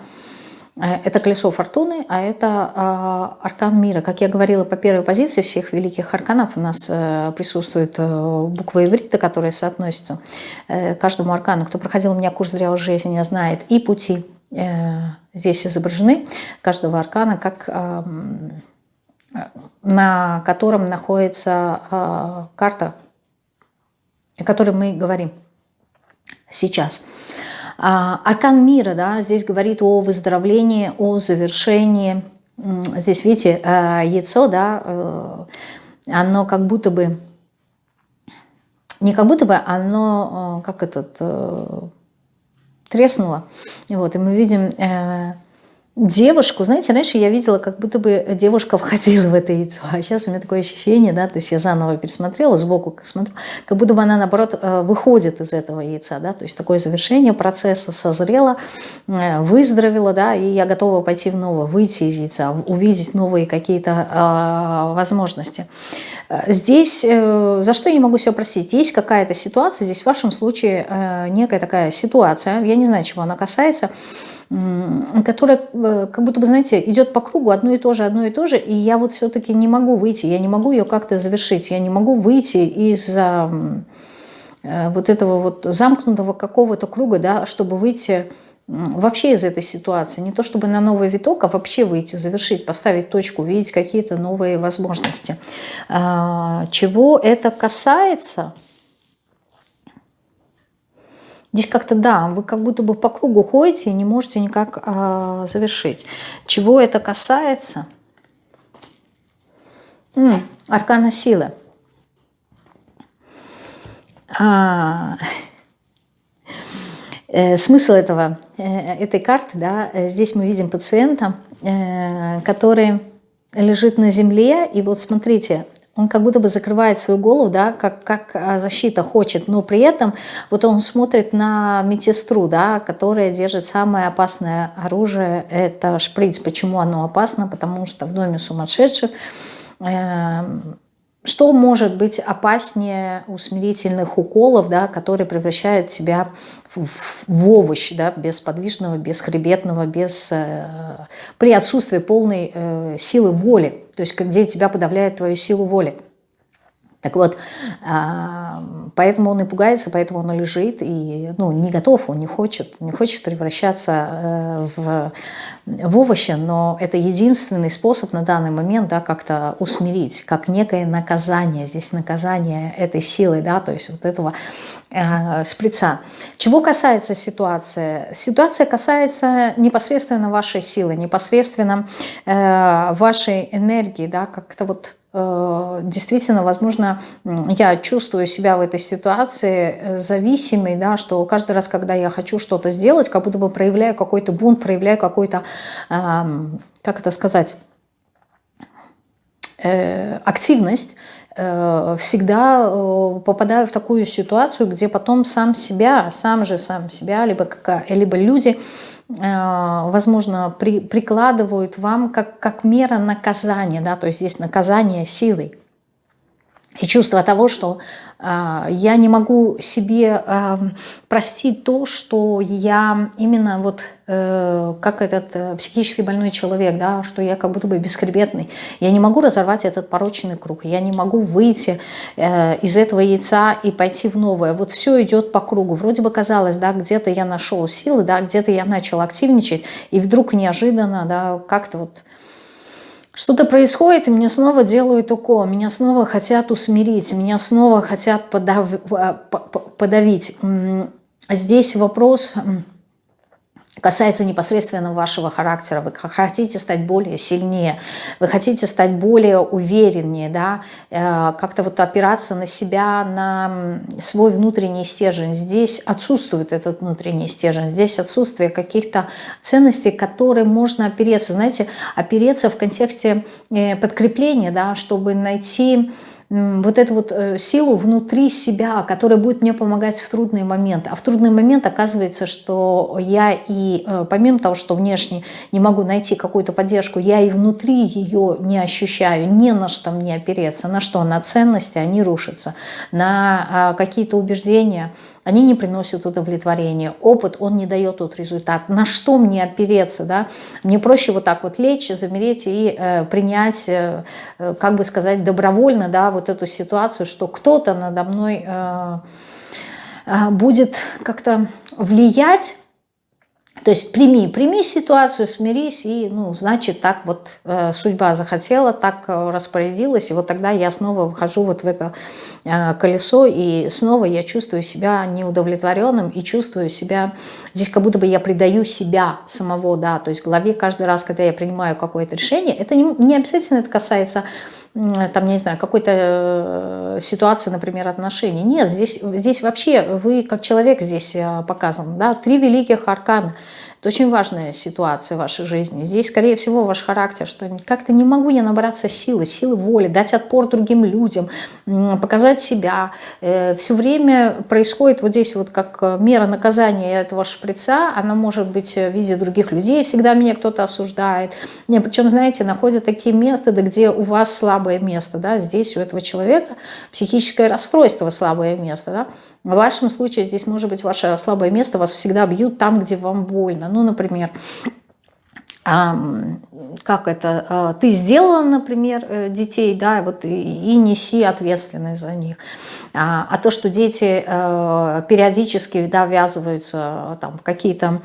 Э, это колесо фортуны, а это э, аркан мира. Как я говорила, по первой позиции всех великих арканов у нас э, присутствует э, буква иврита, которая соотносится э, каждому аркану. Кто проходил у меня курс «Зрелой жизни», знает и пути здесь изображены каждого аркана, как эм, на котором находится э, карта, о которой мы говорим сейчас. А, аркан мира, да, здесь говорит о выздоровлении, о завершении. Здесь, видите, э, яйцо, да, оно как будто бы, не как будто бы, оно, как этот, треснула. Вот, и мы видим э, девушку, знаете, раньше я видела, как будто бы девушка входила в это яйцо, а сейчас у меня такое ощущение, да, то есть я заново пересмотрела, сбоку как смотрю, как будто бы она, наоборот, э, выходит из этого яйца, да, то есть такое завершение процесса, созрела, э, выздоровела, да, и я готова пойти в новое, выйти из яйца, увидеть новые какие-то э, возможности. Здесь, э, за что я не могу себя просить, есть какая-то ситуация, здесь в вашем случае э, некая такая ситуация, я не знаю, чего она касается, которая э, как будто бы, знаете, идет по кругу одно и то же, одно и то же, и я вот все-таки не могу выйти, я не могу ее как-то завершить, я не могу выйти из вот этого вот замкнутого какого-то круга, да, чтобы выйти вообще из этой ситуации. Не то чтобы на новый виток, а вообще выйти, завершить, поставить точку, увидеть какие-то новые возможности. А, чего это касается? Здесь как-то, да, вы как будто бы по кругу ходите и не можете никак а, завершить. Чего это касается? М -м, аркана силы. А, Э, смысл этого, э, этой карты, да, э, здесь мы видим пациента, который лежит на земле, и вот смотрите, он как будто бы закрывает свою голову, да, как, как защита хочет, но при этом вот он смотрит на медсестру, да, которая держит самое опасное оружие, это шприц. Почему оно опасно? Потому что в доме сумасшедших что может быть опаснее усмирительных уколов, да, которые превращают себя в, овощ, да, бесподвижного, бесхребетного, без, э, при отсутствии полной э, силы воли, то есть где тебя подавляет твою силу воли. Так вот, а, поэтому он и пугается, поэтому он лежит, и ну, не готов, он не хочет, не хочет превращаться э, в, в овощи, но это единственный способ на данный момент да, как-то усмирить, как некое наказание, здесь наказание этой силы, да, то есть вот этого э, шприца. Чего касается ситуации? Ситуация касается непосредственно вашей силы, непосредственно э, вашей энергии, да, как-то вот действительно, возможно, я чувствую себя в этой ситуации зависимой, да, что каждый раз, когда я хочу что-то сделать, как будто бы проявляю какой-то бунт, проявляю какой-то, как это сказать, э, активность, э, всегда попадаю в такую ситуацию, где потом сам себя, сам же сам себя, либо, либо люди Э, возможно, при, прикладывают вам как, как мера наказания, да, то есть здесь наказание силой. И чувство того, что э, я не могу себе простить то, что я именно вот э, как этот э, психически больной человек, да, что я как будто бы бесхребетный. Я не могу разорвать этот порочный круг, я не могу выйти э, из этого яйца и пойти в новое. Вот все идет по кругу. Вроде бы казалось, да, где-то я нашел силы, да, где-то я начал активничать, и вдруг неожиданно, да, как-то вот что-то происходит, и мне снова делают укол, меня снова хотят усмирить, меня снова хотят подав... Э, подавить. Здесь вопрос касается непосредственно вашего характера. Вы хотите стать более сильнее, вы хотите стать более увереннее, да, э, как-то вот опираться на себя, на свой внутренний стержень. Здесь отсутствует этот внутренний стержень, здесь отсутствие каких-то ценностей, которые можно опереться. Знаете, опереться в контексте э, подкрепления, да, чтобы найти вот эту вот э, силу внутри себя, которая будет мне помогать в трудный момент. А в трудный момент оказывается, что я и э, помимо того, что внешне не могу найти какую-то поддержку, я и внутри ее не ощущаю, не на что мне опереться, на что? На ценности, они рушатся, на а, какие-то убеждения, они не приносят удовлетворения. Опыт, он не дает тот результат. На что мне опереться? Да? Мне проще вот так вот лечь, замереть и э, принять, э, э, как бы сказать, добровольно да, вот эту ситуацию, что кто-то надо мной э, э, будет как-то влиять то есть прими, прими ситуацию, смирись, и, ну, значит, так вот э, судьба захотела, так э, распорядилась, и вот тогда я снова выхожу вот в это э, колесо, и снова я чувствую себя неудовлетворенным, и чувствую себя, здесь как будто бы я предаю себя самого, да, то есть в голове каждый раз, когда я принимаю какое-то решение, это не, не обязательно это касается там, не знаю, какой-то э, ситуации, например, отношений. Нет, здесь, здесь вообще вы как человек здесь э, показан. Да? Три великих аркана – это очень важная ситуация в вашей жизни. Здесь, скорее всего, ваш характер, что как-то не могу я набраться силы, силы воли, дать отпор другим людям, показать себя. Э, Все время происходит вот здесь вот как э, мера наказания этого шприца, она может быть в виде других людей, всегда меня кто-то осуждает. Не, причем, знаете, находят такие методы, где у вас слабое место, да, здесь у этого человека психическое расстройство слабое место, да, в вашем случае здесь может быть ваше слабое место, вас всегда бьют там, где вам больно. Ну, например, как это, а, ты сделала, например, э, детей, да, вот и, и неси ответственность за них. А, а то, что дети э, периодически да, ввязываются там, в какие-то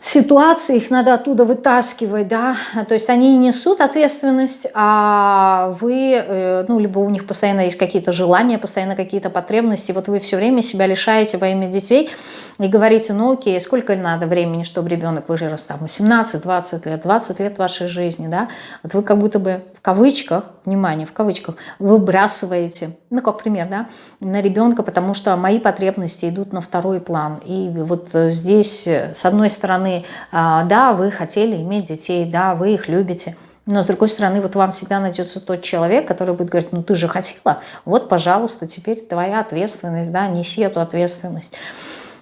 ситуации, их надо оттуда вытаскивать, да, то есть они несут ответственность, а вы, э, ну, либо у них постоянно есть какие-то желания, постоянно какие-то потребности, вот вы все время себя лишаете во имя детей и говорите, ну, окей, сколько надо времени, чтобы ребенок вырос, там, 18, 20 лет, 20 лет вашей жизни, да, вот вы как будто бы кавычках, внимание, в кавычках, выбрасываете, ну, как пример, да, на ребенка, потому что мои потребности идут на второй план, и вот здесь, с одной стороны, стороны, а, да, вы хотели иметь детей, да, вы их любите, но с другой стороны, вот вам всегда найдется тот человек, который будет говорить, ну ты же хотела, вот, пожалуйста, теперь твоя ответственность, да, неси эту ответственность.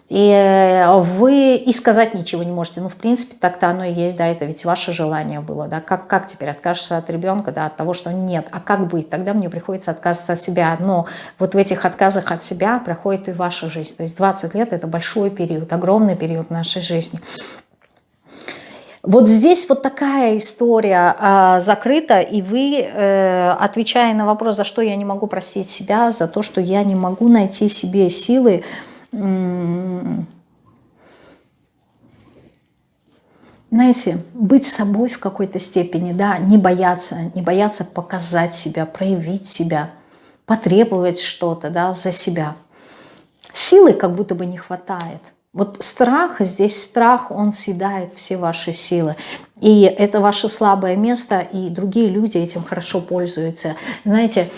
И э, вы и сказать ничего не можете. Ну, в принципе, так-то оно и есть, да, это ведь ваше желание было, да. Как, как теперь откажешься от ребенка, да, от того, что нет. А как быть? Тогда мне приходится отказываться от себя. Но вот в этих отказах от себя проходит и ваша жизнь. То есть 20 лет – это большой период, огромный период нашей жизни. Вот здесь вот такая история э, закрыта, и вы, э, отвечая на вопрос, за что я не могу простить себя, за то, что я не могу найти себе силы, знаете, быть собой в какой-то степени, да, не бояться, не бояться показать себя, проявить себя, потребовать что-то, да, за себя. Силы как будто бы не хватает. Вот страх, здесь страх, он съедает все ваши силы. И это ваше слабое место, и другие люди этим хорошо пользуются. Знаете,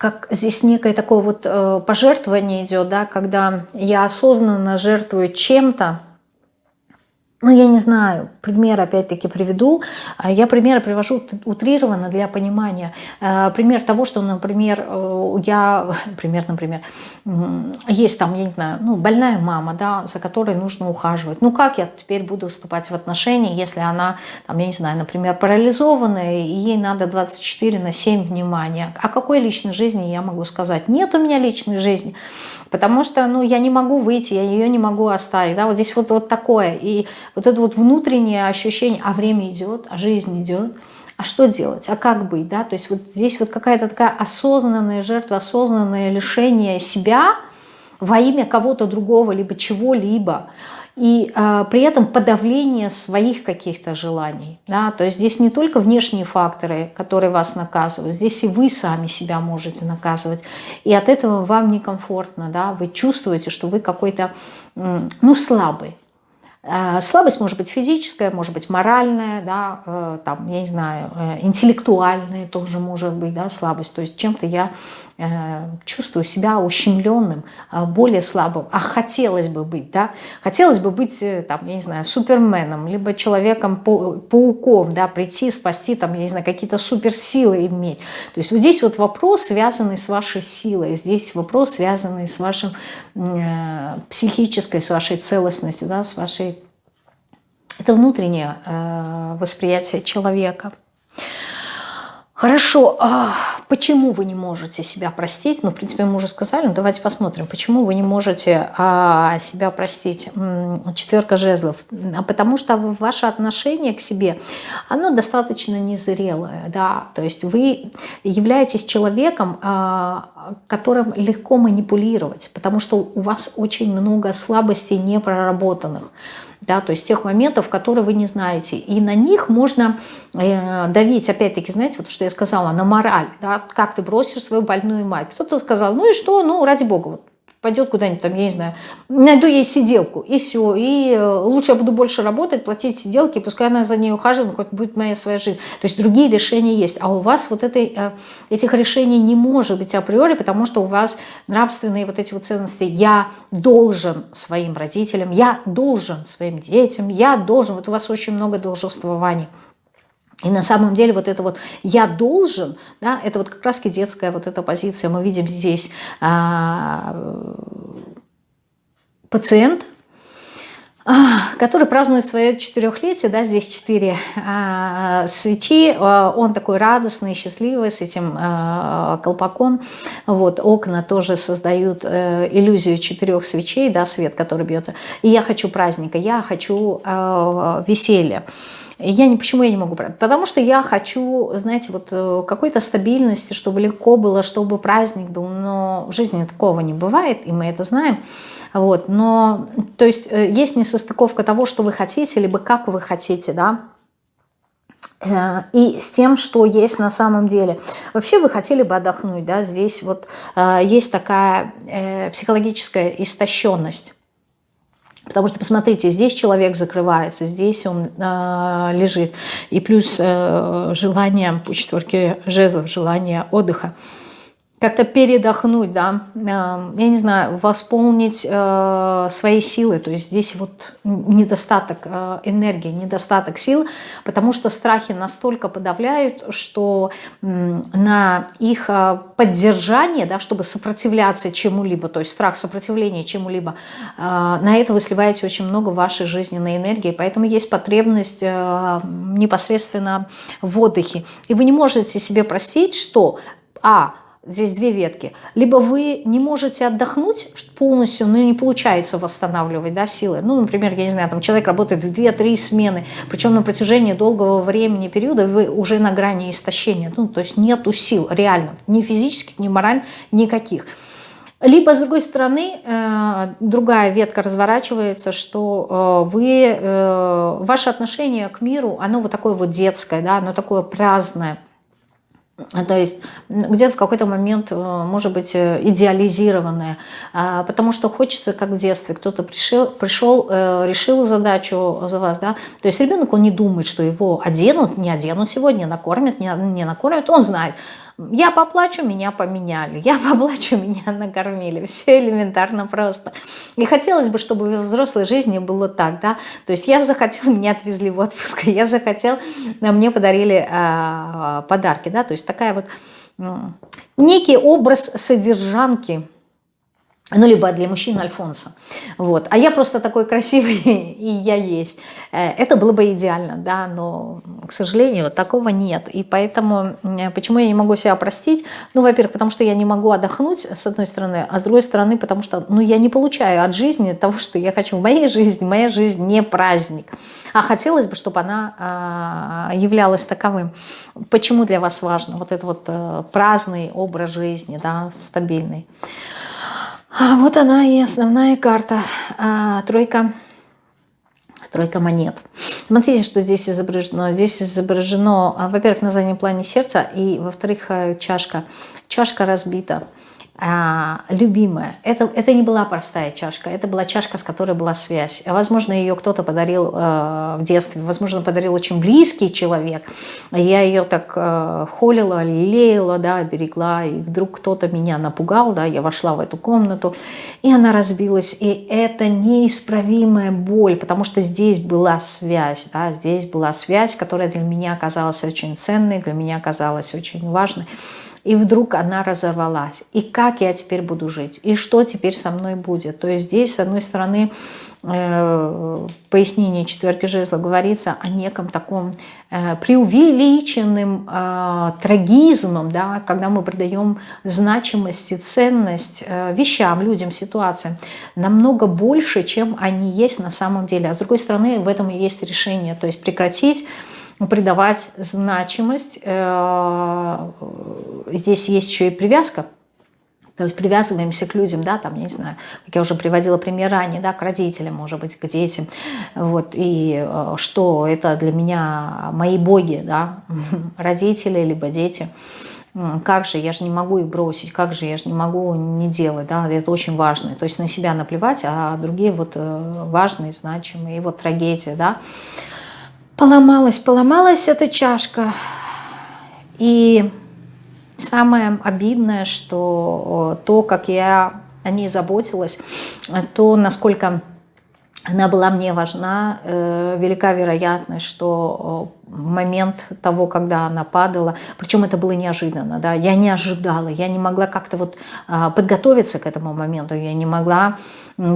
как здесь некое такое вот э, пожертвование идет, да, когда я осознанно жертвую чем-то, ну, я не знаю, пример опять-таки приведу. А, я примеры привожу утрированно для понимания. А, пример того, что, например, э, я, пример, например, есть там, я не знаю, ну, больная мама, да, за которой нужно ухаживать. Ну, как я теперь буду вступать в отношения, если она, там, я не знаю, например, парализованная, и ей надо 24 на 7 внимания. О какой личной жизни я могу сказать? Нет у меня личной жизни. Потому что, ну, я не могу выйти, я ее не могу оставить, да, вот здесь вот, вот такое, и вот это вот внутреннее ощущение, а время идет, а жизнь идет, а что делать, а как быть, да, то есть вот здесь вот какая-то такая осознанная жертва, осознанное лишение себя во имя кого-то другого, либо чего-либо, и э, при этом подавление своих каких-то желаний. Да? То есть здесь не только внешние факторы, которые вас наказывают, здесь и вы сами себя можете наказывать. И от этого вам некомфортно, да? вы чувствуете, что вы какой-то ну, слабый. Э, слабость может быть физическая, может быть моральная, да, э, там, я не знаю, э, интеллектуальная тоже может быть, да, слабость. То есть чем-то я чувствую себя ущемленным, более слабым, а хотелось бы быть, да, хотелось бы быть, там, я не знаю, суперменом, либо человеком-пауком, да, прийти, спасти, там, я не знаю, какие-то суперсилы иметь. То есть вот здесь вот вопрос, связанный с вашей силой, здесь вопрос, связанный с вашим психической, с вашей целостностью, да, с вашей это внутреннее э, восприятие человека. Хорошо, а почему вы не можете себя простить? Ну, в принципе, мы уже сказали, но давайте посмотрим, почему вы не можете а, себя простить. Четверка жезлов. А потому что ваше отношение к себе, оно достаточно незрелое, да, то есть вы являетесь человеком, а, которым легко манипулировать, потому что у вас очень много слабостей непроработанных да, то есть тех моментов, которые вы не знаете. И на них можно э, давить, опять-таки, знаете, вот что я сказала, на мораль, да, как ты бросишь свою больную мать. Кто-то сказал, ну и что, ну ради бога, вот пойдет куда-нибудь там, я не знаю, найду ей сиделку, и все. И э, лучше я буду больше работать, платить сиделки, пускай она за ней ухаживает, хоть будет моя своя жизнь. То есть другие решения есть. А у вас вот этой, э, этих решений не может быть априори, потому что у вас нравственные вот эти вот ценности «я должен своим родителям», «я должен своим детям», «я должен». Вот у вас очень много должествований. И на самом деле вот это вот «я должен», да, это вот как раз детская вот эта позиция. Мы видим здесь а, пациент, а, который празднует свое четырехлетие, да, здесь четыре а, свечи, а, он такой радостный, счастливый с этим а, колпаком, вот, окна тоже создают а, иллюзию четырех свечей, да, свет, который бьется, и я хочу праздника, я хочу а, веселья, я не, почему я не могу? Потому что я хочу, знаете, вот э, какой-то стабильности, чтобы легко было, чтобы праздник был, но в жизни такого не бывает, и мы это знаем. Вот, но, то есть, э, есть несостыковка того, что вы хотите, либо как вы хотите, да, э, и с тем, что есть на самом деле. Вообще вы хотели бы отдохнуть, да, здесь вот есть такая психологическая истощенность. Потому что, посмотрите, здесь человек закрывается, здесь он э, лежит. И плюс э, желание по четверке жезлов, желание отдыха как-то передохнуть, да, я не знаю, восполнить э, свои силы, то есть здесь вот недостаток э, энергии, недостаток сил, потому что страхи настолько подавляют, что на их э, поддержание, да, чтобы сопротивляться чему-либо, то есть страх сопротивления чему-либо, на это вы сливаете очень много вашей жизненной энергии, поэтому есть потребность непосредственно в отдыхе. И вы не можете себе простить, что, а, здесь две ветки. Либо вы не можете отдохнуть полностью, но не получается восстанавливать да, силы. Ну, например, я не знаю, там человек работает в 2-3 смены, причем на протяжении долгого времени, периода вы уже на грани истощения. Ну, то есть нету сил реально, ни физических, ни моральных, никаких. Либо, с другой стороны, э, другая ветка разворачивается, что э, вы, э, ваше отношение к миру, оно вот такое вот детское, да, оно такое праздное то есть где-то в какой-то момент, э, может быть, э, идеализированное, а, потому что хочется, как в детстве, кто-то пришел, пришел, э, решил задачу за вас, да, то есть ребенок, он не думает, что его оденут, не оденут сегодня, накормят, не, не накормят, он знает, я поплачу, меня поменяли. Я поплачу, меня накормили. Все элементарно просто. И хотелось бы, чтобы в взрослой жизни было так, да. То есть я захотел, меня отвезли в отпуск, я захотел, а мне подарили э, подарки, да. То есть такая вот э, некий образ содержанки – ну, либо для мужчин Альфонса. Вот. А я просто такой красивый, и я есть. Э, это было бы идеально, да, но, к сожалению, такого нет. И поэтому, почему я не могу себя простить? Ну, во-первых, потому что я не могу отдохнуть, с одной стороны, а с другой стороны, потому что, ну, я не получаю от жизни того, что я хочу в моей жизни. Моя жизнь не праздник. А хотелось бы, чтобы она а, являлась таковым. Почему для вас важно вот этот вот а, праздный образ жизни, да, стабильный? А вот она и основная карта. А, тройка. Тройка монет. Смотрите, что здесь изображено. Здесь изображено, а, во-первых, на заднем плане сердца, и, во-вторых, э, чашка. чашка разбита, а, любимая. Это, это не была простая чашка, это была чашка, с которой была связь. Возможно, ее кто-то подарил э, в детстве, возможно, подарил очень близкий человек. Я ее так э, холила, лелеяла, да, берегла, и вдруг кто-то меня напугал, да, я вошла в эту комнату, и она разбилась. И это неисправимая боль, потому что здесь была связь, да, здесь была связь, которая для меня оказалась очень ценной, для меня оказалась очень важной и вдруг она разорвалась. И как я теперь буду жить? И что теперь со мной будет? То есть здесь, с одной стороны, э, пояснение четверки жезла говорится о неком таком э, преувеличенным э, трагизмом, да, когда мы придаем значимость и ценность э, вещам, людям, ситуациям намного больше, чем они есть на самом деле. А с другой стороны, в этом и есть решение, то есть прекратить придавать значимость. Э, здесь есть еще и привязка. То есть привязываемся к людям, да, там, я не знаю, как я уже приводила пример ранее, да, к родителям, может быть, к детям. Вот, и э, что это для меня мои боги, да, родители, либо дети. Как же, я же не могу их бросить, как же, я же не могу не делать, да, это очень важно. То есть на себя наплевать, а другие вот э, важные, значимые, и вот трагедия, да. Поломалась, поломалась эта чашка. И самое обидное, что то, как я о ней заботилась, то, насколько она была мне важна, э, велика вероятность, что момент того, когда она падала, причем это было неожиданно, да, я не ожидала, я не могла как-то вот а, подготовиться к этому моменту, я не могла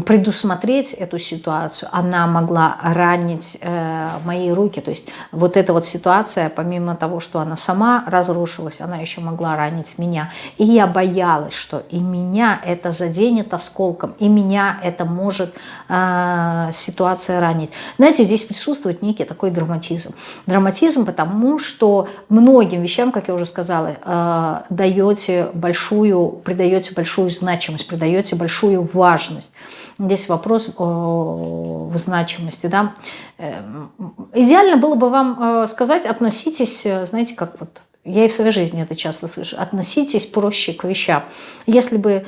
предусмотреть эту ситуацию, она могла ранить э, мои руки, то есть вот эта вот ситуация, помимо того, что она сама разрушилась, она еще могла ранить меня, и я боялась, что и меня это заденет осколком, и меня это может э, ситуация ранить. Знаете, здесь присутствует некий такой драматизм, драматизм, потому что многим вещам, как я уже сказала, э, даете большую, придаете большую значимость, придаете большую важность. Здесь вопрос о значимости. Да? Эм, идеально было бы вам э, сказать, относитесь, э, знаете, как вот я и в своей жизни это часто слышу. Относитесь проще к вещам. Если бы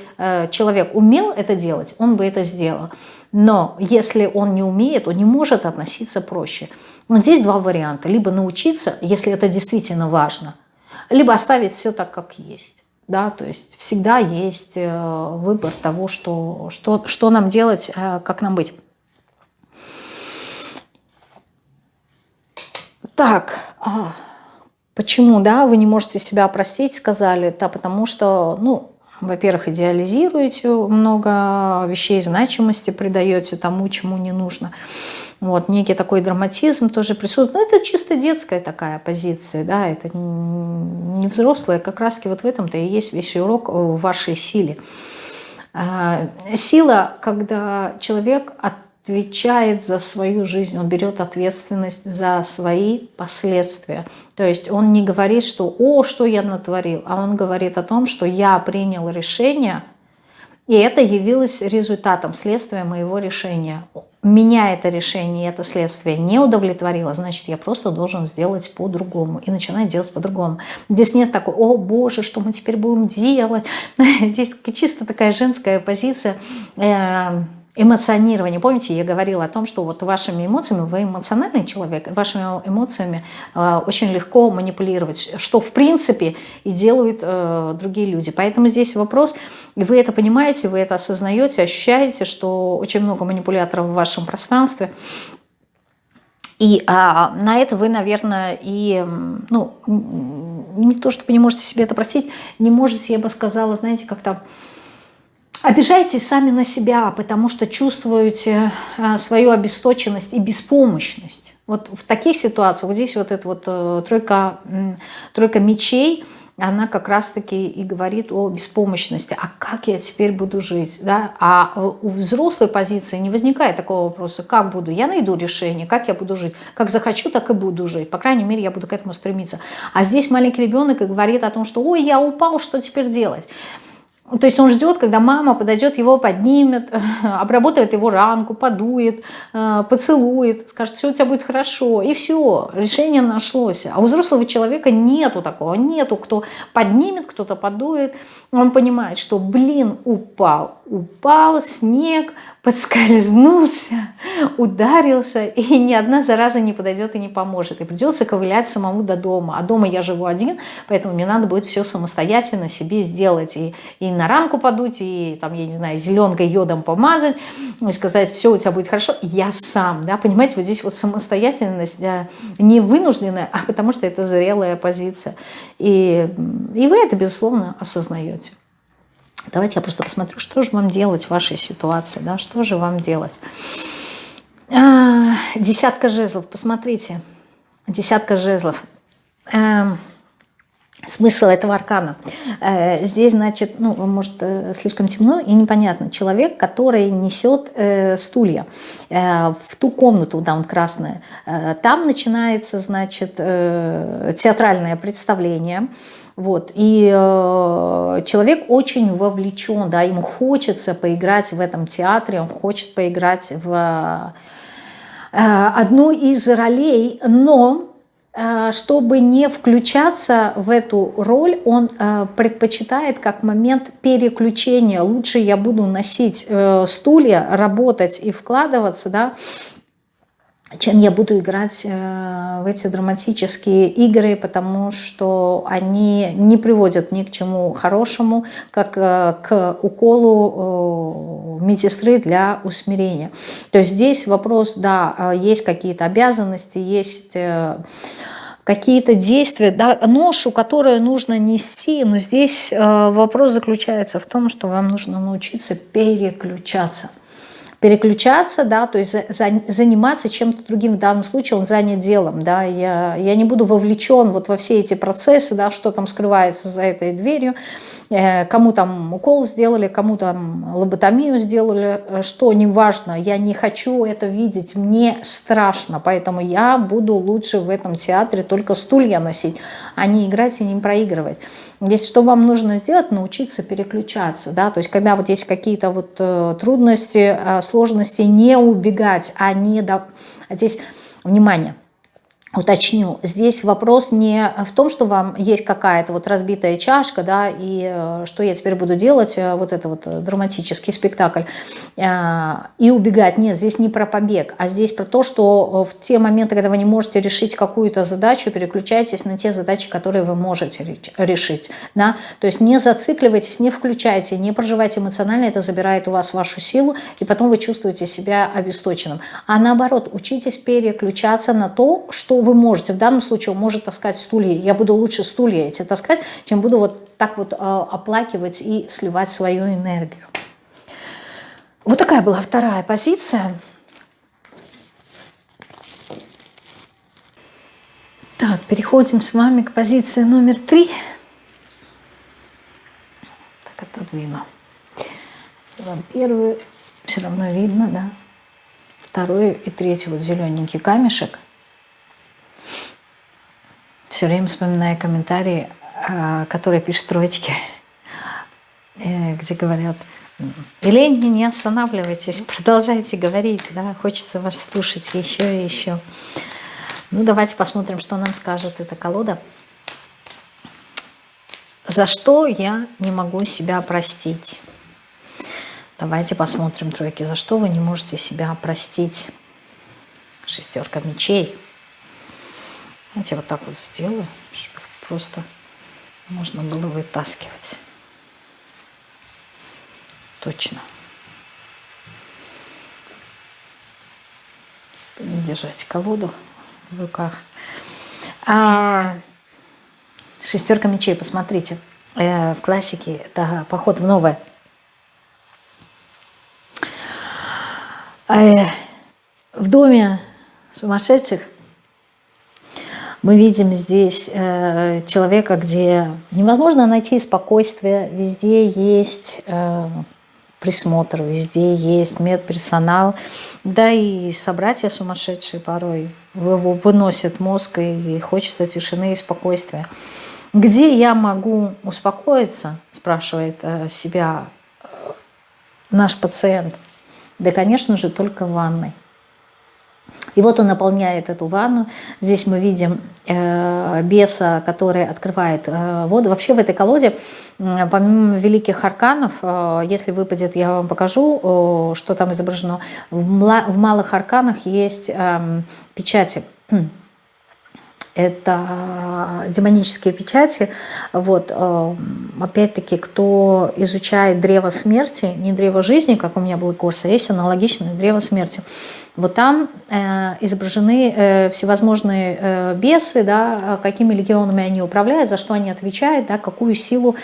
человек умел это делать, он бы это сделал. Но если он не умеет, он не может относиться проще. Но здесь два варианта. Либо научиться, если это действительно важно, либо оставить все так, как есть. Да, то есть всегда есть э, выбор того, что, что, что нам делать, э, как нам быть. Так, а, почему, да, вы не можете себя простить, сказали, да, потому что, ну, во-первых, идеализируете много вещей, значимости придаете тому, чему не нужно. Вот, некий такой драматизм тоже присутствует. Но это чисто детская такая позиция, да, это не взрослая. Как раз вот в этом-то и есть весь урок в вашей силе. А, сила, когда человек от отвечает за свою жизнь, он берет ответственность за свои последствия. То есть он не говорит, что «О, что я натворил», а он говорит о том, что я принял решение, и это явилось результатом, следствием моего решения. Меня это решение, это следствие не удовлетворило, значит, я просто должен сделать по-другому. И начинаю делать по-другому. Здесь нет такой, о боже, что мы теперь будем делать. Здесь чисто такая женская позиция э, эмоционирование. Помните, я говорила о том, что вот вашими эмоциями, вы эмоциональный человек, вашими эмоциями э, очень легко манипулировать, что в принципе и делают э, другие люди. Поэтому здесь вопрос, и вы это понимаете, вы это осознаете, ощущаете, что очень много манипуляторов в вашем пространстве, и а, на это вы, наверное, и, ну, не то, чтобы не можете себе это простить, не можете, я бы сказала, знаете, как-то Обижаетесь сами на себя, потому что чувствуете э, свою обесточенность и беспомощность. Вот в таких ситуациях, вот здесь вот эта вот э, тройка, тройка мечей, она как раз-таки и говорит о беспомощности. А как я теперь буду жить? Да? А у взрослой позиции не возникает такого вопроса, как буду? Я найду решение, как я буду жить? Как захочу, так и буду жить. По крайней мере, я буду к этому стремиться. А здесь маленький ребенок и говорит о том, что «Ой, я упал, что теперь делать?» То есть он ждет, когда мама подойдет, его поднимет, обработает его ранку, подует, э, поцелует, скажет, все у тебя будет хорошо. И все, решение нашлось. А у взрослого человека нету такого, нету, кто поднимет, кто-то подует. Он понимает, что, блин, упал, упал снег, подскользнулся, ударился, и ни одна зараза не подойдет и не поможет. И придется ковылять самому до дома. А дома я живу один, поэтому мне надо будет все самостоятельно себе сделать. И, и на ранку подуть, и там, я не знаю, зеленкой йодом помазать, и сказать, все у тебя будет хорошо. Я сам, да, понимаете, вот здесь вот самостоятельность да, не вынужденная, а потому что это зрелая позиция. И, и вы это, безусловно, осознаете. Давайте я просто посмотрю, что же вам делать в вашей ситуации, да, что же вам делать. А, десятка жезлов, посмотрите, десятка жезлов. А, смысл этого аркана. А, здесь, значит, ну, может, э, слишком темно и непонятно. Человек, который несет э, стулья э, в ту комнату, да, он красная, э, там начинается, значит, э, театральное представление, вот. И э, человек очень вовлечен, да, ему хочется поиграть в этом театре, он хочет поиграть в э, одну из ролей, но э, чтобы не включаться в эту роль, он э, предпочитает как момент переключения. Лучше я буду носить э, стулья, работать и вкладываться, да, чем я буду играть э, в эти драматические игры, потому что они не приводят ни к чему хорошему, как э, к уколу э, медсестры для усмирения. То есть здесь вопрос, да, есть какие-то обязанности, есть какие-то действия, да, ношу, которую нужно нести, но здесь вопрос заключается в том, что вам нужно научиться переключаться – переключаться, да, то есть за, за, заниматься чем-то другим. В данном случае он занят делом, да, я, я не буду вовлечен вот во все эти процессы, да, что там скрывается за этой дверью, э, кому там укол сделали, кому там лоботомию сделали, э, что неважно, я не хочу это видеть, мне страшно, поэтому я буду лучше в этом театре только стулья носить, а не играть и не проигрывать. Здесь что вам нужно сделать? Научиться переключаться, да, то есть когда вот есть какие-то вот э, трудности, сложности не убегать, а не... До... А здесь, внимание, уточню, здесь вопрос не в том, что вам есть какая-то вот разбитая чашка, да, и э, что я теперь буду делать, э, вот это вот э, драматический спектакль, и убегать. Нет, здесь не про побег, а здесь про то, что в те моменты, когда вы не можете решить какую-то задачу, переключайтесь на те задачи, которые вы можете решить, да, то есть не зацикливайтесь, не включайте, не проживайте эмоционально, это забирает у вас вашу силу, и потом вы чувствуете себя обесточенным. А наоборот, учитесь переключаться на то, что вы можете. В данном случае он может таскать стулья. Я буду лучше стулья эти таскать, чем буду вот так вот э, оплакивать и сливать свою энергию. Вот такая была вторая позиция. Так, переходим с вами к позиции номер три. Так, отодвину. Первую все равно видно, да? Второй и третий вот зелененький камешек все время вспоминаю комментарии, а, которые пишут троечки, э, где говорят, Елена, не останавливайтесь, продолжайте говорить, да, хочется вас слушать еще и еще. Ну, давайте посмотрим, что нам скажет эта колода. За что я не могу себя простить? Давайте посмотрим, тройки, за что вы не можете себя простить? Шестерка мечей. Знаете, вот так вот сделаю, чтобы просто можно было вытаскивать. Точно. Держать колоду в руках. А, шестерка мечей, посмотрите. Э, в классике это поход в новое. Э, в доме сумасшедших мы видим здесь э, человека, где невозможно найти спокойствие, везде есть э, присмотр, везде есть медперсонал, да и собратья сумасшедшие порой выносят мозг и хочется тишины и спокойствия. Где я могу успокоиться, спрашивает э, себя э, наш пациент. Да, конечно же, только в ванной. И вот он наполняет эту ванну. Здесь мы видим э, беса, который открывает э, воду. Вообще в этой колоде, э, помимо великих арканов, э, если выпадет, я вам покажу, э, что там изображено. В, в малых арканах есть э, печати это демонические печати. Вот, э, опять-таки, кто изучает древо смерти, не древо жизни, как у меня был курс, а есть аналогичное древо смерти. Вот там э, изображены э, всевозможные э, бесы, да, какими легионами они управляют, за что они отвечают, да, какую силу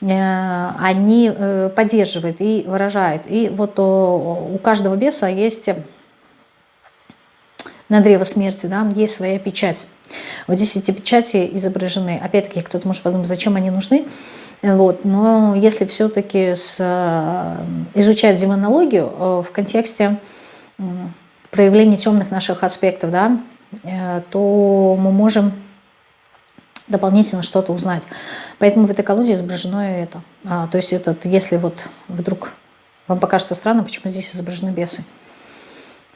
э, они э, поддерживают и выражают. И вот о, у каждого беса есть на древо смерти, да, есть своя печать. Вот здесь эти печати изображены. Опять-таки, кто-то может подумать, зачем они нужны. Вот. Но если все-таки э, изучать демонологию э, в контексте проявления темных наших аспектов, да, э, то мы можем дополнительно что-то узнать. Поэтому в этой колоде изображено это. А, то есть этот, если вот вдруг вам покажется странно, почему здесь изображены бесы.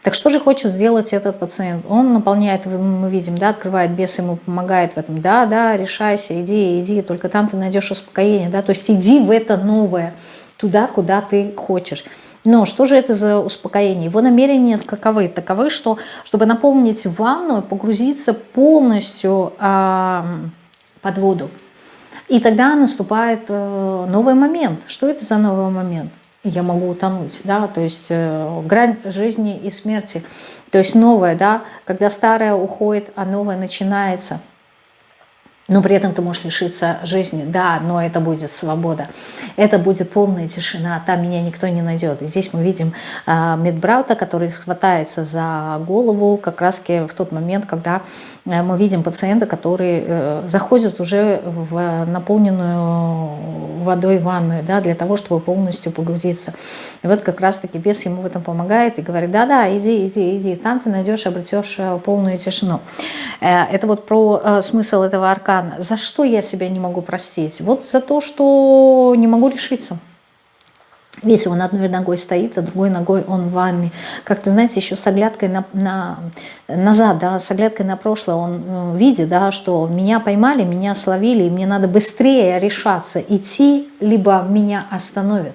Так что же хочет сделать этот пациент? Он наполняет, мы видим, да, открывает бес, ему помогает в этом. Да, да, решайся, иди, иди, только там ты найдешь успокоение. Да? То есть иди в это новое, туда, куда ты хочешь. Но что же это за успокоение? Его намерения каковы? Таковы, что чтобы наполнить ванну, погрузиться полностью э, под воду. И тогда наступает э, новый момент. Что это за новый момент? я могу утонуть, да, то есть э, грань жизни и смерти, то есть новое, да, когда старое уходит, а новое начинается – но при этом ты можешь лишиться жизни. Да, но это будет свобода. Это будет полная тишина, там меня никто не найдет. И здесь мы видим э, медбраута, который хватается за голову как раз в тот момент, когда э, мы видим пациента, который э, заходит уже в наполненную водой ванную, да, для того, чтобы полностью погрузиться. И вот как раз-таки бес ему в этом помогает и говорит, да-да, иди, иди, иди, там ты найдешь, обретешь э, полную тишину. Э, это вот про э, смысл этого аркана рано. За что я себя не могу простить? Вот за то, что не могу решиться. Видите, он одной ногой стоит, а другой ногой он в ванне. Как-то, знаете, еще с оглядкой на, на, назад, да, с оглядкой на прошлое он э, видит, да, что меня поймали, меня словили, и мне надо быстрее решаться, идти, либо меня остановят.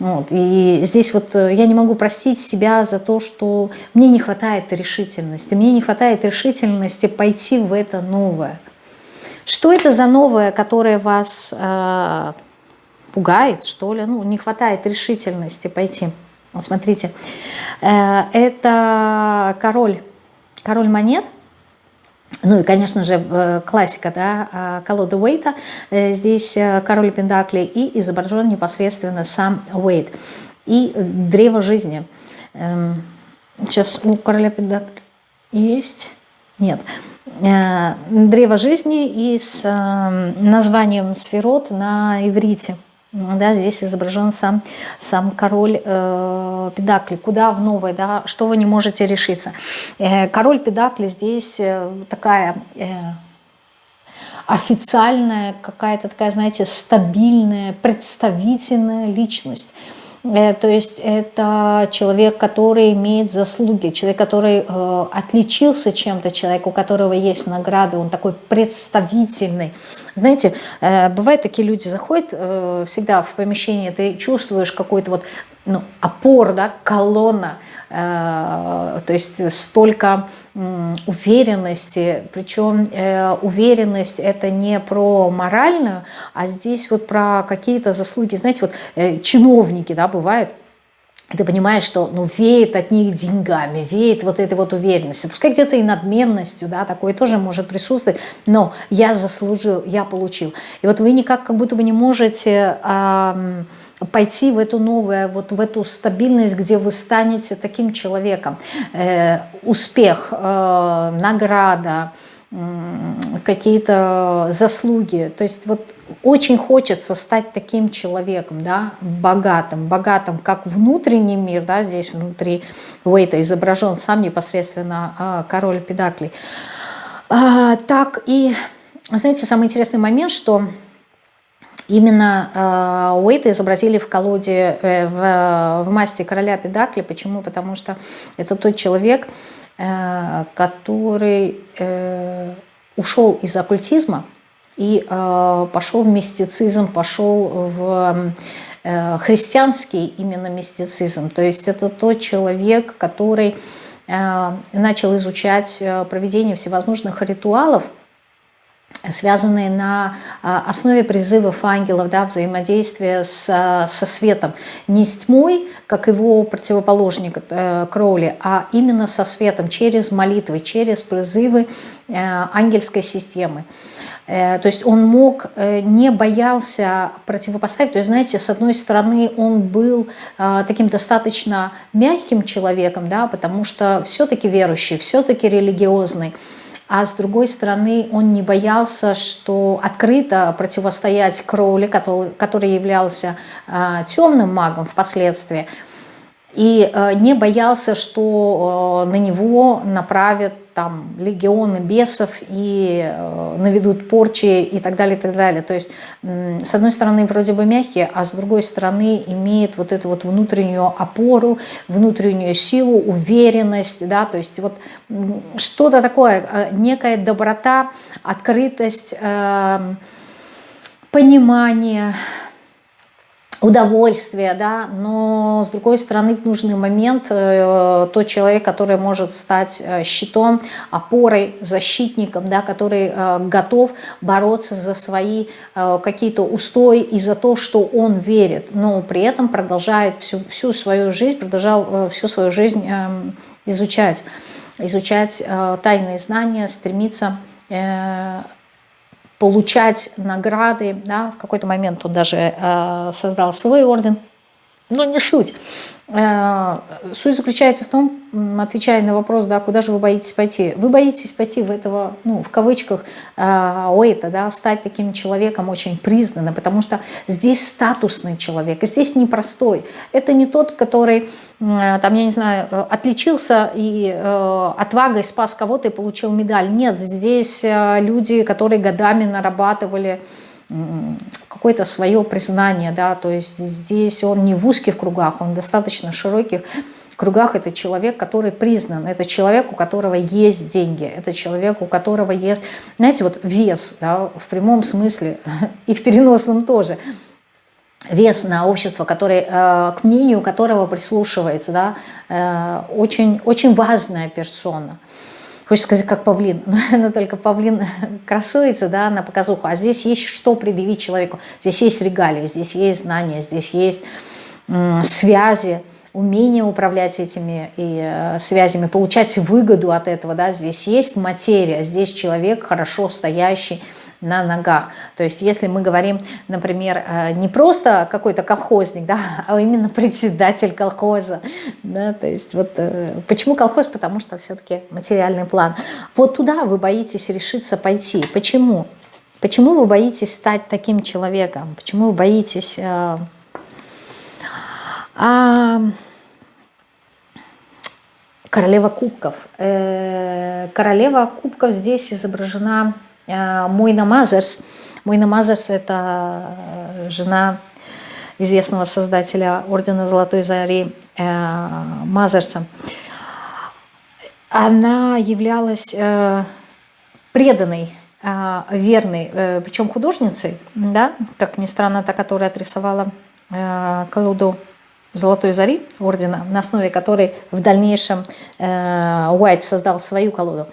Вот. И здесь вот э, я не могу простить себя за то, что мне не хватает решительности. Мне не хватает решительности пойти в это новое. Что это за новое, которое вас э, пугает, что ли? Ну, не хватает решительности пойти. Вот смотрите, э, это король, король монет. Ну и, конечно же, э, классика, да, э, колода Уэйта. Э, здесь король Пендакли и изображен непосредственно сам Уэйт. И древо жизни. Эм, сейчас у короля Пендакли есть? Нет. Э, древо жизни и с э, названием сферот на иврите. Да, здесь изображен сам, сам король э, Педакли. Куда в новое, да, что вы не можете решиться. Э, король Педакли здесь э, такая э, официальная, какая-то такая, знаете, стабильная, представительная личность. Э, то есть это человек, который имеет заслуги, человек, который э, отличился чем-то, человек, у которого есть награды, он такой представительный. Знаете, э, бывают такие люди заходят э, всегда в помещение, ты чувствуешь какой-то вот ну, опор, да, колонна, Э, то есть столько уверенности, причем уверенность это не про моральную, а здесь вот про какие-то заслуги, знаете, вот чиновники, да, бывает, ты понимаешь, что ну, веет от них деньгами, веет вот этой вот уверенностью, пускай где-то и надменностью, да, такое тоже может присутствовать, но я заслужил, я получил. И вот вы никак как будто бы не можете... Э, пойти в эту новую, вот в эту стабильность, где вы станете таким человеком. Э, успех, э, награда, какие-то заслуги. То есть вот очень хочется стать таким человеком, да, богатым, богатым как внутренний мир, да, здесь внутри Уэйта изображен сам непосредственно а, король Педаклей, а, так и, знаете, самый интересный момент, что Именно Уэйта изобразили в колоде, э, в, в масти короля Педакли. Почему? Потому что это тот человек, э, который э, ушел из оккультизма и э, пошел в мистицизм, пошел в э, христианский именно мистицизм. То есть это тот человек, который э, начал изучать э, проведение всевозможных ритуалов, связанные на а, основе призывов ангелов, да, взаимодействия с, а, со светом. Не с тьмой, как его противоположник э, Кроули, а именно со светом, через молитвы, через призывы э, ангельской системы. Э, то есть он мог, не боялся противопоставить. То есть, знаете, с одной стороны, он был таким достаточно мягким человеком, да, потому что все-таки верующий, все-таки религиозный а с другой стороны он не боялся, что открыто противостоять Кроули, который, который являлся э, темным магом впоследствии, и э, не боялся, что э, на него направят там легионы бесов и э, наведут порчи и так далее, и так далее. То есть, с одной стороны, вроде бы мягкие, а с другой стороны, имеет вот эту вот внутреннюю опору, внутреннюю силу, уверенность, да, то есть вот что-то такое, некая доброта, открытость, эм, понимание, удовольствие, да, но с другой стороны в нужный момент э, тот человек, который может стать э, щитом, опорой, защитником, да, который э, готов бороться за свои э, какие-то устои и за то, что он верит, но при этом продолжает всю, всю свою жизнь, продолжал э, всю свою жизнь э, изучать, изучать э, тайные знания, стремиться получать награды. Да? В какой-то момент он даже э, создал свой орден. Но не суть. Э, суть заключается в том, отвечая на вопрос, да, куда же вы боитесь пойти. Вы боитесь пойти в этого, ну, в кавычках, э, Уэйта, да, стать таким человеком очень признанным, потому что здесь статусный человек, здесь непростой. Это не тот, который, э, там, я не знаю, отличился и отвагой спас кого-то и получил медаль. Нет, здесь люди, которые годами нарабатывали какое-то свое признание, да, то есть здесь он не в узких кругах, он достаточно широких кругах, это человек, который признан, это человек, у которого есть деньги, это человек, у которого есть, знаете, вот вес, да, в прямом смысле и в переносном тоже, вес на общество, который, э, к мнению которого прислушивается, да, э, очень, очень важная персона. Хочется сказать, как павлин, но, только павлин красуется да, на показуху. А здесь есть что предъявить человеку. Здесь есть регалии, здесь есть знания, здесь есть связи, умение управлять этими и, э, связями, получать выгоду от этого. Да. Здесь есть материя, здесь человек хорошо стоящий, на ногах. То есть если мы говорим, например, э, не просто какой-то колхозник, да, а именно председатель колхоза. Да, то есть вот э, почему колхоз? Потому что все-таки материальный план. Вот туда вы боитесь решиться пойти. Почему? Почему вы боитесь стать таким человеком? Почему вы боитесь... Э, а, королева кубков. Королева кубков здесь изображена Э, Мойна Мазерс. Мойна Мазерс – это э, жена известного создателя Ордена Золотой Зари э, Мазерса. Она являлась преданной, верной, причем художницей, да, как ни странно, та, которая отрисовала колоду Золотой Зари Ордена, на основе которой в дальнейшем Уайт создал свою колоду.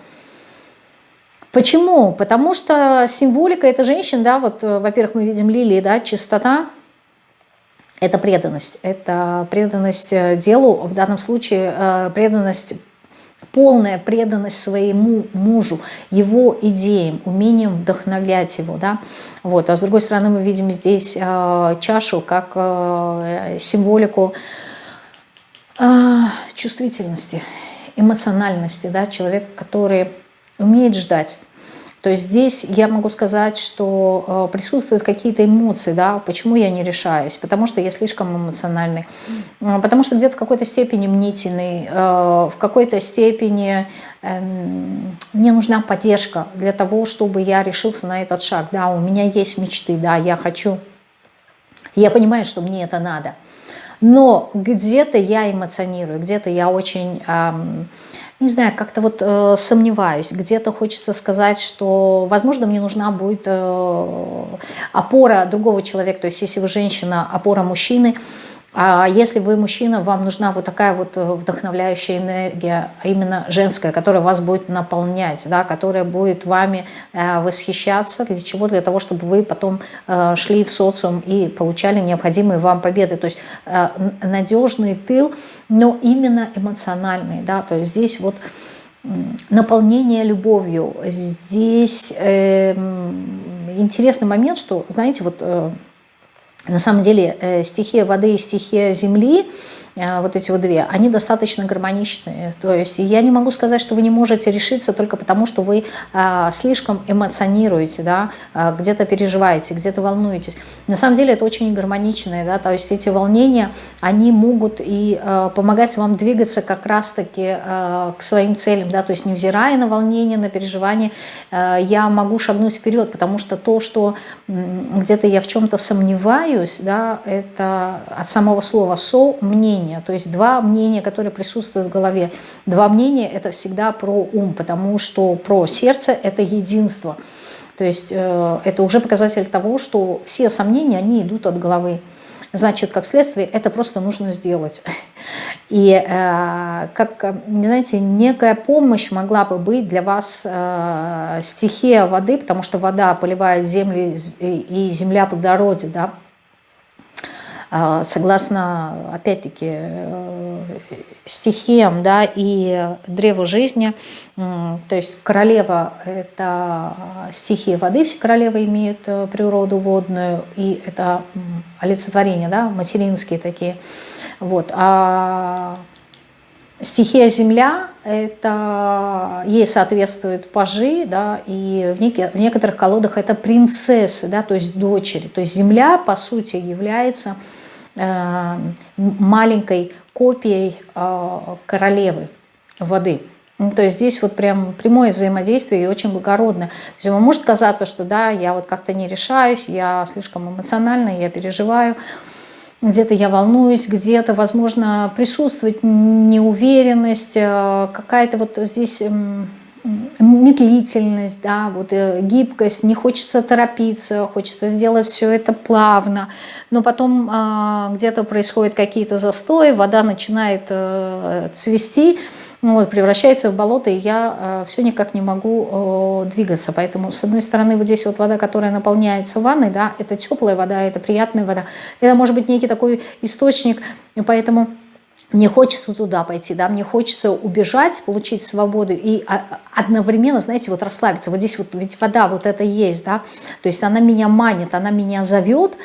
Почему? Потому что символика этой женщины, да, вот, э, во-первых, мы видим лилии, да, чистота, это преданность, это преданность э, делу, в данном случае э, преданность, полная преданность своему мужу, его идеям, умением вдохновлять его, да, вот, а с другой стороны мы видим здесь чашу как символику чувствительности, эмоциональности, да, человек, который умеет ждать. То есть здесь я могу сказать, что э, присутствуют какие-то эмоции, да, почему я не решаюсь, потому что я слишком эмоциональный, э, потому что где-то в какой-то степени мнительный, э, в какой-то степени эм, мне нужна поддержка для того, чтобы я решился на этот шаг. Да, у меня есть мечты, да, я хочу Я понимаю, что мне это надо. Но где-то я эмоционирую, где-то я очень... Не знаю, как-то вот э, сомневаюсь, где-то хочется сказать, что, возможно, мне нужна будет э, опора другого человека, то есть если вы женщина, опора мужчины, а если вы мужчина, вам нужна вот такая вот э, вдохновляющая энергия, а именно женская, которая вас будет наполнять, да, которая будет вами э, восхищаться. Для чего? Для того, чтобы вы потом э, шли в социум и получали необходимые вам победы. То есть надежный тыл, но именно эмоциональный. Да, то есть здесь вот наполнение любовью. Здесь э, интересный момент, что, знаете, вот на самом деле э, стихия воды и стихия земли вот эти вот две, они достаточно гармоничные. То есть я не могу сказать, что вы не можете решиться только потому, что вы а, слишком эмоционируете, да, а, где-то переживаете, где-то волнуетесь. На самом деле это очень гармоничные, да, то есть эти волнения, они могут и помогать вам двигаться как раз-таки к своим целям, да, то есть невзирая на волнение, на переживания, а, я могу шагнуть вперед, потому что то, что где-то я в чем-то сомневаюсь, да, это от самого слова «со» мнение, мнения. То есть два мнения, которые присутствуют в голове. Два мнения – это всегда про ум, потому что про сердце – это единство. То есть э, это уже показатель того, что все сомнения, они идут от головы. Значит, как следствие, это просто нужно сделать. И, э, как, знаете, некая помощь могла бы быть для вас э, стихия воды, потому что вода поливает землю, и земля плодородит, да, согласно, опять-таки, э, стихиям да, и древу жизни. То есть королева – это стихия воды, все королевы имеют э, природу водную, и это олицетворение, да, материнские такие. Вот. А стихия земля, это ей соответствуют пажи, да, и в, неких, в некоторых колодах это принцессы, да, то есть дочери. То есть земля, по сути, является маленькой копией э, королевы воды. Ну, то есть здесь вот прям прямое взаимодействие и очень благородное. То есть вам может казаться, что да, я вот как-то не решаюсь, я слишком эмоциональна, я переживаю, где-то я волнуюсь, где-то, возможно, присутствует неуверенность, э, какая-то вот здесь медлительность, да, вот э, гибкость, не хочется торопиться, хочется сделать все это плавно, но потом э, где-то происходят какие-то застои, вода начинает э, цвести, вот, превращается в болото, и я э, все никак не могу э, двигаться. Поэтому, с одной стороны, вот здесь вот вода, которая наполняется ванной, да, это теплая вода, это приятная вода. Это может быть некий такой источник, поэтому мне хочется туда пойти, да, мне хочется убежать, получить свободу и одновременно, знаете, вот расслабиться. Вот здесь вот ведь вода вот это есть, да, то есть она меня манит, она меня зовет,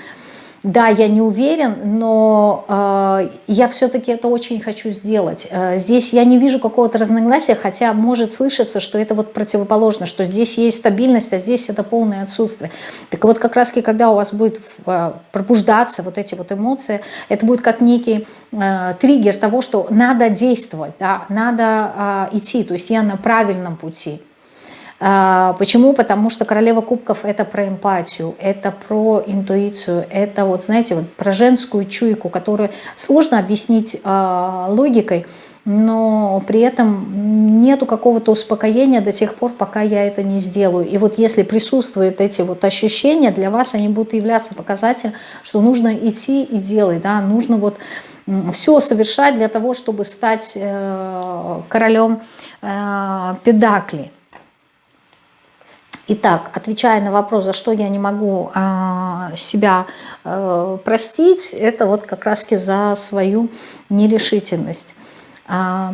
да, я не уверен, но э, я все-таки это очень хочу сделать. Э, здесь я не вижу какого-то разногласия, хотя может слышаться, что это вот противоположно, что здесь есть стабильность, а здесь это полное отсутствие. Так вот как раз когда у вас будет э, пробуждаться вот эти вот эмоции, это будет как некий э, триггер того, что надо действовать, да, надо э, идти, то есть я на правильном пути. А, почему? Потому что королева кубков это про эмпатию, это про интуицию, это вот, знаете, вот про женскую чуйку, которую сложно объяснить э, логикой, но при этом нету какого-то успокоения до тех пор, пока я это не сделаю. И вот если присутствуют эти вот ощущения, для вас они будут являться показателем, что нужно идти и делать, да, нужно вот все совершать для того, чтобы стать э, королем э, педакли. Итак, отвечая на вопрос, за что я не могу э, себя э, простить, это вот как раз за свою нерешительность. Э,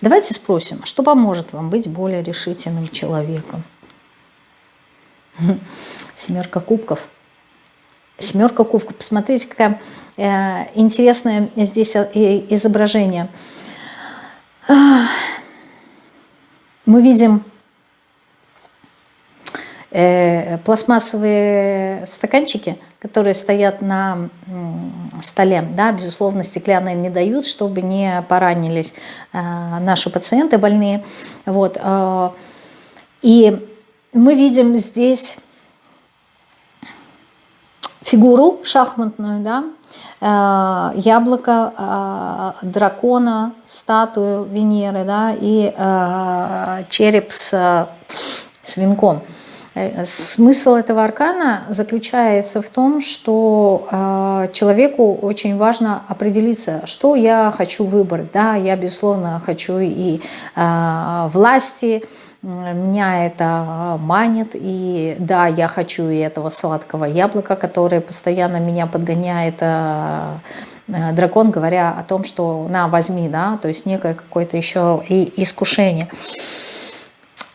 давайте спросим, что поможет вам быть более решительным человеком? Семерка кубков. Семерка кубков. Посмотрите, какое э, интересное здесь э, изображение. Мы видим пластмассовые стаканчики, которые стоят на столе, да, безусловно, стеклянные не дают, чтобы не поранились э, наши пациенты больные. Вот. Э, и мы видим здесь фигуру шахматную, да, э, яблоко э, дракона, статую Венеры, да, и э, череп с свинком. Смысл этого аркана заключается в том, что э, человеку очень важно определиться, что я хочу выбрать. Да, я, безусловно, хочу и э, власти, меня это манит, и да, я хочу и этого сладкого яблока, которое постоянно меня подгоняет э, дракон, говоря о том, что на, возьми, да, то есть некое какое-то еще и искушение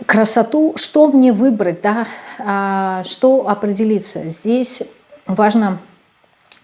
красоту, что мне выбрать, да, а, что определиться. Здесь важно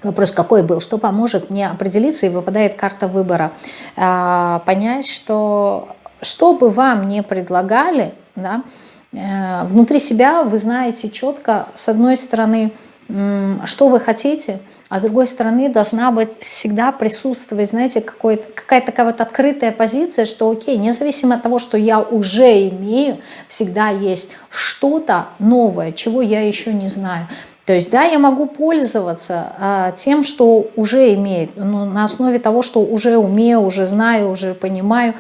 вопрос какой был, что поможет мне определиться, и выпадает карта выбора. А, понять, что что бы вам не предлагали, да, э, внутри себя вы знаете четко, с одной стороны, что вы хотите, а с другой стороны должна быть всегда присутствовать, знаете, какая-то такая вот открытая позиция, что окей, независимо от того, что я уже имею, всегда есть что-то новое, чего я еще не знаю. То есть, да, я могу пользоваться а, тем, что уже имеет, но на основе того, что уже умею, уже знаю, уже понимаю,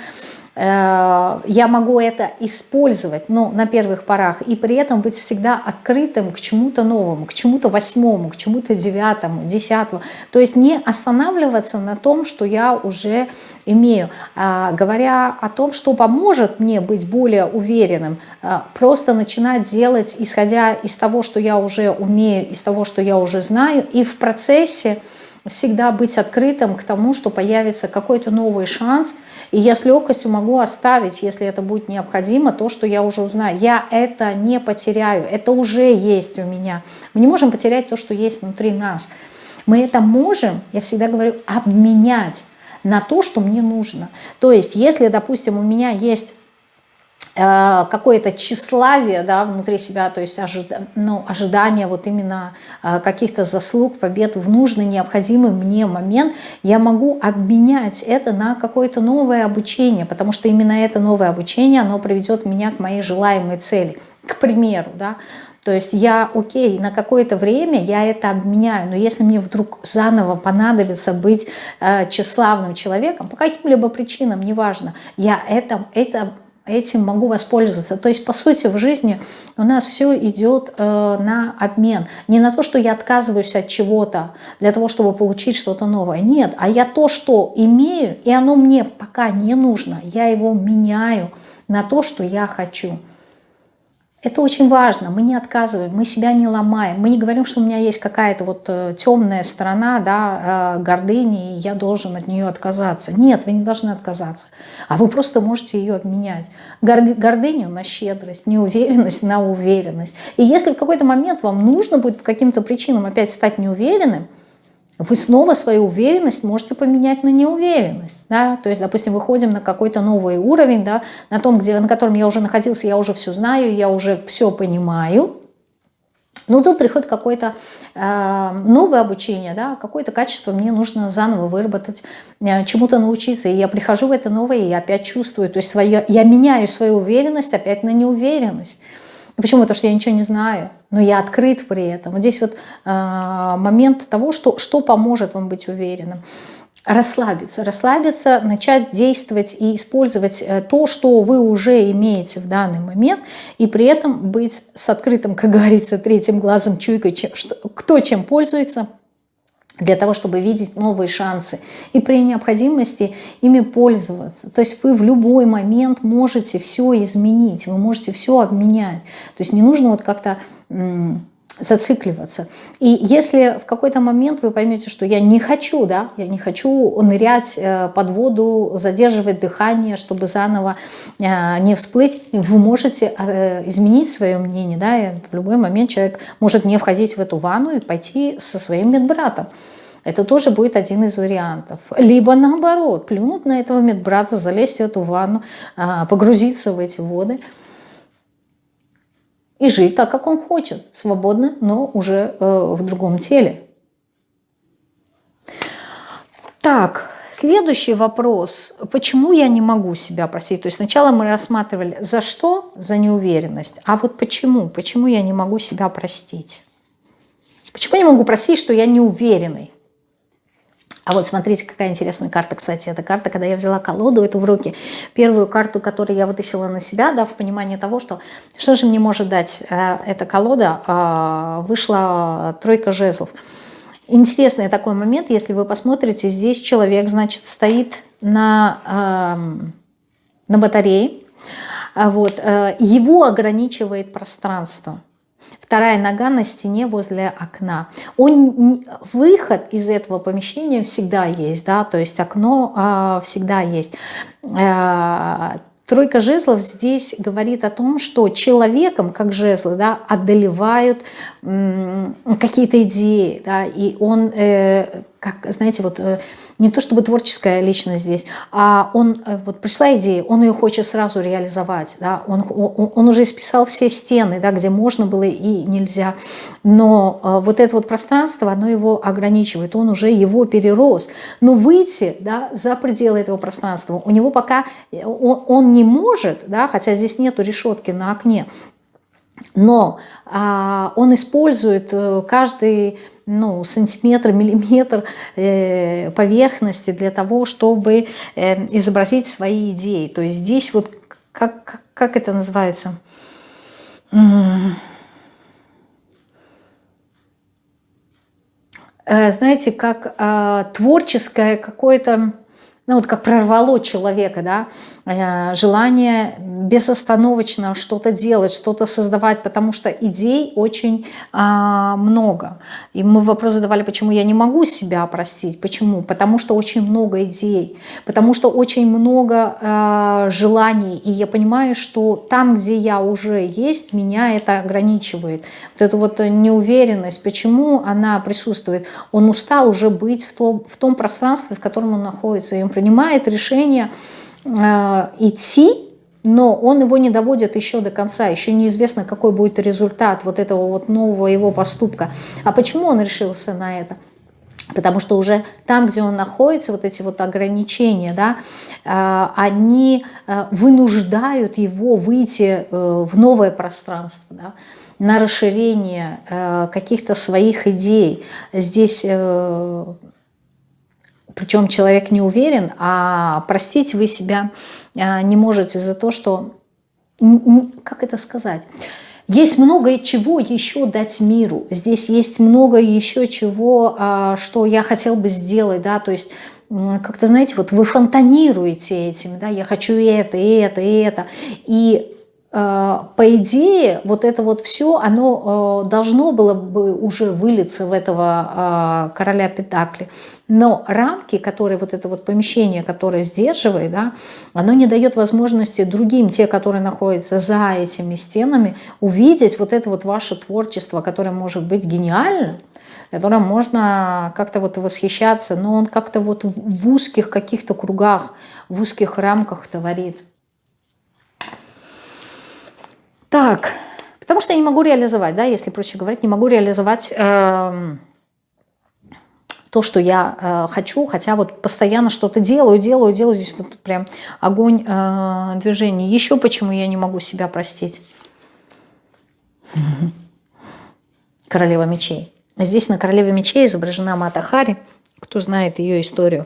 я могу это использовать, но на первых порах, и при этом быть всегда открытым к чему-то новому, к чему-то восьмому, к чему-то девятому, десятому. То есть не останавливаться на том, что я уже имею. А, говоря о том, что поможет мне быть более уверенным, а, просто начинать делать, исходя из того, что я уже умею, из того, что я уже знаю, и в процессе всегда быть открытым к тому, что появится какой-то новый шанс, и я с легкостью могу оставить, если это будет необходимо, то, что я уже узнаю. Я это не потеряю, это уже есть у меня. Мы не можем потерять то, что есть внутри нас. Мы это можем, я всегда говорю, обменять на то, что мне нужно. То есть, если, допустим, у меня есть какое-то тщеславие да, внутри себя, то есть ожида, ну, ожидание вот именно э, каких-то заслуг, побед в нужный, необходимый мне момент, я могу обменять это на какое-то новое обучение, потому что именно это новое обучение, оно приведет меня к моей желаемой цели. К примеру, да, то есть я, окей, на какое-то время я это обменяю, но если мне вдруг заново понадобится быть э, тщеславным человеком, по каким-либо причинам, неважно, я это, это этим могу воспользоваться. То есть, по сути, в жизни у нас все идет э, на обмен. Не на то, что я отказываюсь от чего-то для того, чтобы получить что-то новое. Нет, а я то, что имею, и оно мне пока не нужно, я его меняю на то, что я хочу. Это очень важно, мы не отказываем, мы себя не ломаем, мы не говорим, что у меня есть какая-то вот э, темная сторона, да, э, гордыни, и я должен от нее отказаться. Нет, вы не должны отказаться, а вы просто можете ее обменять. Гордыню на щедрость, неуверенность на уверенность. И если в какой-то момент вам нужно будет по каким-то причинам опять стать неуверенным, вы снова свою уверенность можете поменять на неуверенность. Да? То есть, допустим, выходим на какой-то новый уровень, да, на том, где, на котором я уже находился, я уже все знаю, я уже все понимаю. Но тут приходит какое-то э, новое обучение, да, какое-то качество мне нужно заново выработать, э, чему-то научиться. И я прихожу в это новое и опять чувствую. То есть свое, я меняю свою уверенность опять на неуверенность. Почему? Потому что я ничего не знаю, но я открыт при этом. Вот здесь вот э, момент того, что, что поможет вам быть уверенным. Расслабиться, расслабиться, начать действовать и использовать э, то, что вы уже имеете в данный момент, и при этом быть с открытым, как говорится, третьим глазом, чуйкой, чем, что, кто чем пользуется – для того, чтобы видеть новые шансы и при необходимости ими пользоваться. То есть вы в любой момент можете все изменить, вы можете все обменять. То есть не нужно вот как-то зацикливаться. И если в какой-то момент вы поймете, что я не хочу, да, я не хочу нырять э, под воду, задерживать дыхание, чтобы заново э, не всплыть, вы можете э, изменить свое мнение, да, и в любой момент человек может не входить в эту ванну и пойти со своим медбратом. Это тоже будет один из вариантов. Либо наоборот, плюнуть на этого медбрата, залезть в эту ванну, погрузиться в эти воды – и жить так, как он хочет, свободно, но уже э, в другом теле. Так, следующий вопрос. Почему я не могу себя простить? То есть сначала мы рассматривали, за что? За неуверенность. А вот почему? Почему я не могу себя простить? Почему я не могу простить, что я не уверенный? А вот смотрите, какая интересная карта, кстати. Это карта, когда я взяла колоду эту в руки. Первую карту, которую я вытащила на себя, да, в понимании того, что что же мне может дать э, эта колода, э, вышла тройка жезлов. Интересный такой момент, если вы посмотрите, здесь человек, значит, стоит на, э, на батарее, вот, э, его ограничивает пространство вторая нога на стене возле окна. Он, выход из этого помещения всегда есть, да, то есть окно а, всегда есть. А, Тройка жезлов здесь говорит о том, что человеком, как жезлы, да, одолевают какие-то идеи, да, и он, э, как, знаете, вот э, не то чтобы творческая личность здесь, а он, э, вот пришла идея, он ее хочет сразу реализовать, да, он, он, он уже исписал все стены, да, где можно было и нельзя, но э, вот это вот пространство, оно его ограничивает, он уже его перерос, но выйти, да, за пределы этого пространства, у него пока, э, он, он не может, да, хотя здесь нету решетки на окне, но а, он использует каждый ну, сантиметр, миллиметр э, поверхности для того, чтобы э, изобразить свои идеи. То есть здесь вот, как, как, как это называется? Э, знаете, как э, творческое какое-то ну вот как прорвало человека, да, э, желание безостановочно что-то делать, что-то создавать, потому что идей очень а, много. И мы вопрос задавали, почему я не могу себя простить, почему? Потому что очень много идей, потому что очень много а, желаний, и я понимаю, что там, где я уже есть, меня это ограничивает. Вот эту вот неуверенность, почему она присутствует? Он устал уже быть в том, в том пространстве, в котором он находится, и он принимает решение э, идти, но он его не доводит еще до конца, еще неизвестно, какой будет результат вот этого вот нового его поступка. А почему он решился на это? Потому что уже там, где он находится, вот эти вот ограничения, да, э, они э, вынуждают его выйти в новое пространство, да, на расширение каких-то своих идей. Здесь причем человек не уверен, а простить вы себя а, не можете за то, что, как это сказать, есть многое чего еще дать миру, здесь есть много еще чего, а, что я хотел бы сделать, да, то есть как-то, знаете, вот вы фонтанируете этим, да, я хочу это, это, это, и по идее, вот это вот все, оно э, должно было бы уже вылиться в этого э, короля Педакли. Но рамки, которые вот это вот помещение, которое сдерживает, да, оно не дает возможности другим, те, которые находятся за этими стенами, увидеть вот это вот ваше творчество, которое может быть гениальным, которым можно как-то вот восхищаться, но он как-то вот в узких каких-то кругах, в узких рамках творит. Так, потому что я не могу реализовать, да, если проще говорить, не могу реализовать э, то, что я э, хочу, хотя вот постоянно что-то делаю, делаю, делаю, здесь вот прям огонь э, движения. Еще почему я не могу себя простить? Королева мечей. Здесь на королеве мечей изображена Мата Хари, кто знает ее историю.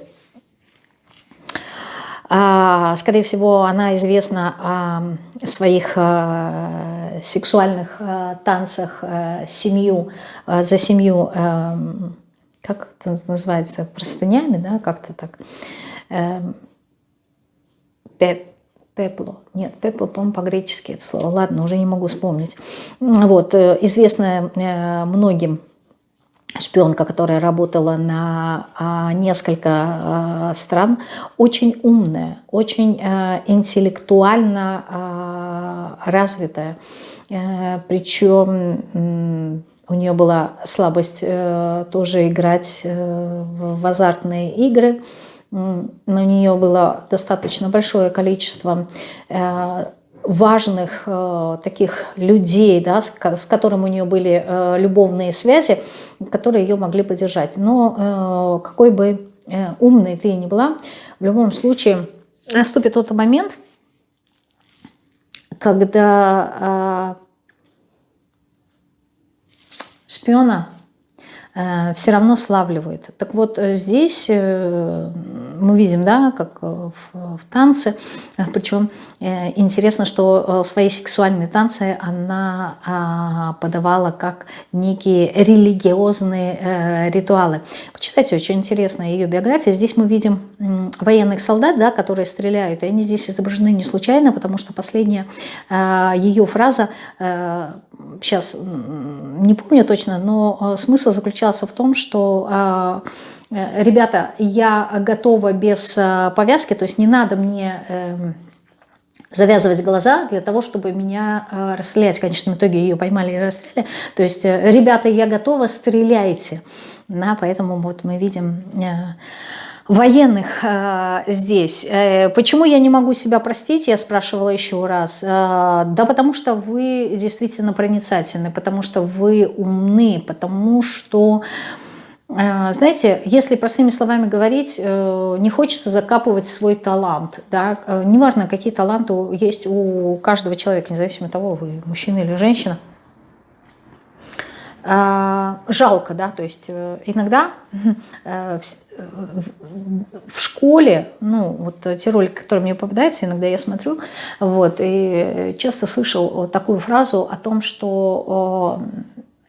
А, скорее всего, она известна о своих э, сексуальных э, танцах э, семью, за семью, как это называется, простынями, да, как-то так. Пепло. Нет, пепло, по-моему, по-гречески это слово. Ладно, уже не могу вспомнить. Вот, известная многим шпионка, которая работала на а, несколько а, стран, очень умная, очень а, интеллектуально развитая. Э, Причем у нее была слабость э, тоже играть э, в азартные игры. На нее было достаточно большое количество важных э, таких людей, да, с, с которым у нее были э, любовные связи, которые ее могли поддержать. Но э, какой бы э, умной ты ни была, в любом случае наступит тот момент, когда э, шпиона все равно славливают. Так вот, э, здесь э, мы видим, да, как в, в танце, причем интересно, что свои сексуальные танцы она а, подавала как некие религиозные ритуалы. Почитайте, очень интересная ее биография. Здесь мы видим военных солдат, да, которые стреляют, и они здесь изображены не случайно, потому что последняя ее фраза сейчас не помню точно, но э, смысл заключался в том, что э, э, ребята, я готова без повязки, то есть не надо мне эм, завязывать глаза для того, чтобы меня расстрелять. В конечном итоге ее поймали и расстреляли. То есть, ребята, я готова, стреляйте. Да, поэтому вот мы видим военных э, здесь. Э, почему я не могу себя простить, я спрашивала еще раз. Э, да потому что вы действительно проницательны, потому что вы умны, потому что... Э, знаете, если простыми словами говорить, э, не хочется закапывать свой талант. Да? Э, неважно, какие таланты есть у каждого человека, независимо от того, вы мужчина или женщина. Жалко, да, то есть иногда в школе, ну, вот те ролики, которые мне попадаются, иногда я смотрю, вот, и часто слышал такую фразу о том, что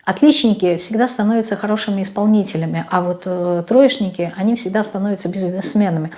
отличники всегда становятся хорошими исполнителями, а вот э, троечники, они всегда становятся бизнесменами.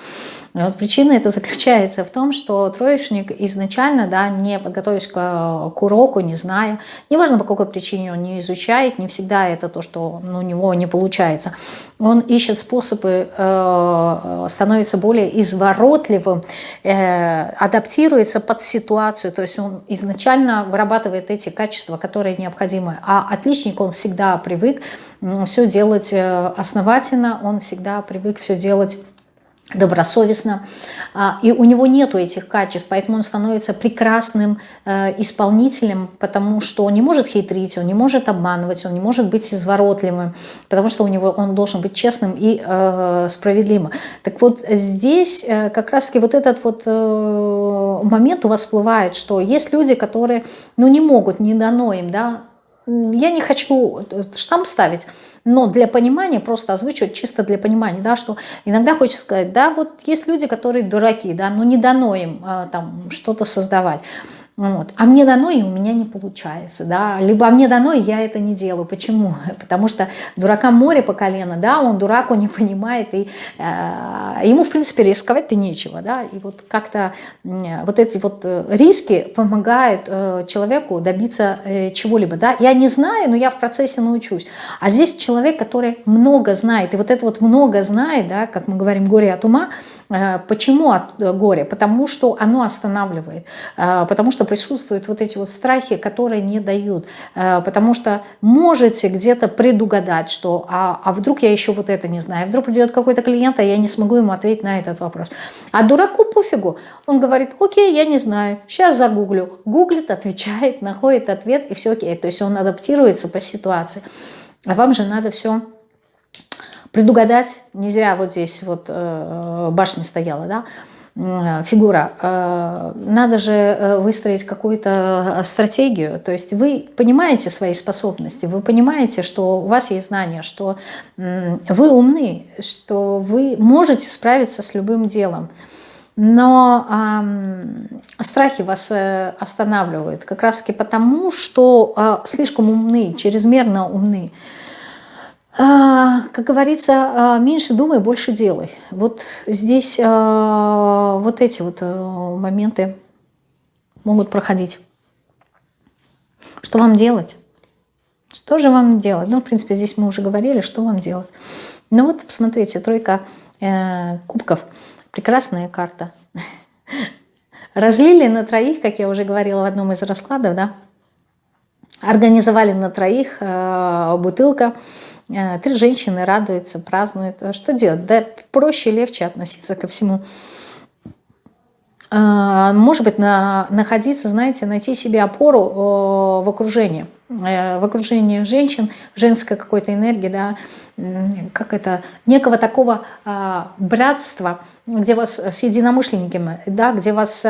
И вот причина это заключается в том, что троечник изначально, да, не подготовясь к, к уроку, не зная, неважно по какой причине он не изучает, не всегда это то, что ну, у него не получается. Он ищет способы, э, становится более изворотливым, э, адаптируется под ситуацию, то есть он изначально вырабатывает эти качества, которые необходимы. А отличник, он всегда привык все делать э, основательно, он всегда привык все делать добросовестно, а, и у него нету этих качеств, поэтому он становится прекрасным э, исполнителем, потому что он не может хитрить, он не может обманывать, он не может быть изворотливым, потому что у него он должен быть честным и э, справедливым. Так вот здесь э, как раз-таки вот этот вот момент у вас всплывает, что есть люди, которые ну, не могут, не дано им, да, я не хочу штамп ставить, но для понимания, просто озвучивать чисто для понимания, да, что иногда хочется сказать, да, вот есть люди, которые дураки, да, но не дано им а, там что-то создавать. Вот. А мне дано, и у меня не получается. Да? Либо а мне дано, и я это не делаю. Почему? Потому что дурака море по колено, да, он дурак, он не понимает, и э, ему, в принципе, рисковать-то нечего. Да? И вот как-то э, вот эти вот э, риски помогают э, человеку добиться э, чего-либо. Да? Я не знаю, но я в процессе научусь. А здесь человек, который много знает, и вот это вот много знает, да, как мы говорим, горе от ума, почему от э, горя? Потому что оно останавливает, э, потому что присутствуют вот эти вот страхи, которые не дают. Э, потому что можете где-то предугадать, что а, а вдруг я еще вот это не знаю, вдруг придет какой-то клиент, а я не смогу ему ответить на этот вопрос. А дураку пофигу. Он говорит, окей, я не знаю, сейчас загуглю. Гуглит, отвечает, находит ответ и все окей. То есть он адаптируется по ситуации. А вам же надо все предугадать. Не зря вот здесь вот э, башня стояла, да, фигура, э, надо же э, выстроить какую-то стратегию. То есть вы понимаете свои способности, вы понимаете, что у вас есть знания, что вы умны, что вы можете справиться с любым делом. Но э, страхи вас э, останавливают как раз таки потому, что э, слишком умны, чрезмерно умны. Как говорится, а, меньше думай, больше делай. Вот здесь а, вот эти вот моменты могут проходить. Что вам делать? Что же вам делать? Ну, в принципе, здесь мы уже говорили, что вам делать. Ну вот, посмотрите, тройка э, кубков. Прекрасная карта. Разлили на троих, как я уже говорила в одном из раскладов, да? Организовали на троих э, бутылка Э, три женщины радуются, празднуют. Что делать? Да проще, легче относиться ко всему. Э, может быть, на, находиться, знаете, найти себе опору э, в окружении. Э, в окружении женщин, женской какой-то энергии, да, как это, некого такого э, братства, где вас с единомышленниками, да, где вас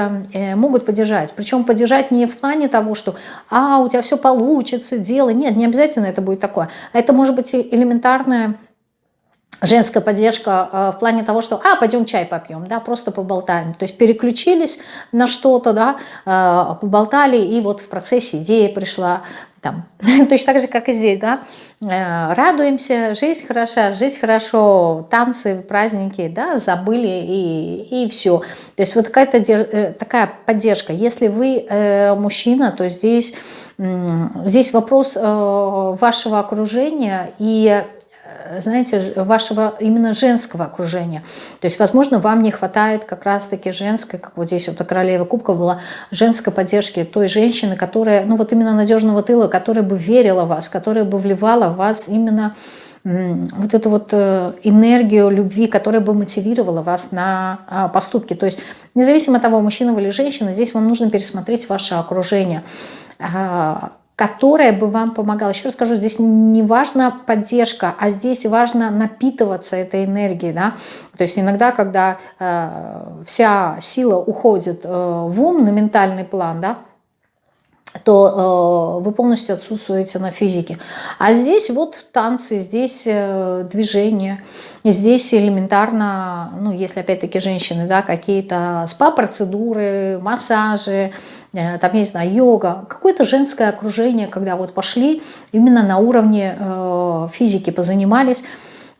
могут поддержать. Причем поддержать не в плане того, что «а, у тебя все получится, делай». Нет, не обязательно это будет такое. Это может быть элементарная женская поддержка э, в плане того, что «а, пойдем чай попьем», да, просто поболтаем. То есть переключились на что-то, да, э, поболтали, и вот в процессе идея пришла, там, точно так же, как и здесь, да, э, радуемся, жизнь хороша, жизнь хорошо, танцы, праздники, да, забыли и, и все. То есть вот какая-то такая поддержка. Если вы мужчина, то здесь, здесь вопрос вашего окружения и знаете, вашего именно женского окружения. То есть, возможно, вам не хватает как раз-таки женской, как вот здесь вот у королевы кубка была, женской поддержки той женщины, которая, ну вот именно надежного тыла, которая бы верила в вас, которая бы вливала в вас именно вот эту вот э, энергию любви, которая бы мотивировала вас на а, поступки. То есть независимо от того, мужчина вы или женщина, здесь вам нужно пересмотреть ваше окружение а, которая бы вам помогала. Еще раз скажу, здесь не важна поддержка, а здесь важно напитываться этой энергией. Да? То есть иногда, когда э, вся сила уходит э, в ум, на ментальный план, да, то э, вы полностью отсутствуете на физике. А здесь вот танцы, здесь э, движение, здесь элементарно, ну если опять-таки женщины, да, какие-то спа-процедуры, массажи, э, там, не знаю, йога, какое-то женское окружение, когда вот пошли именно на уровне э, физики позанимались,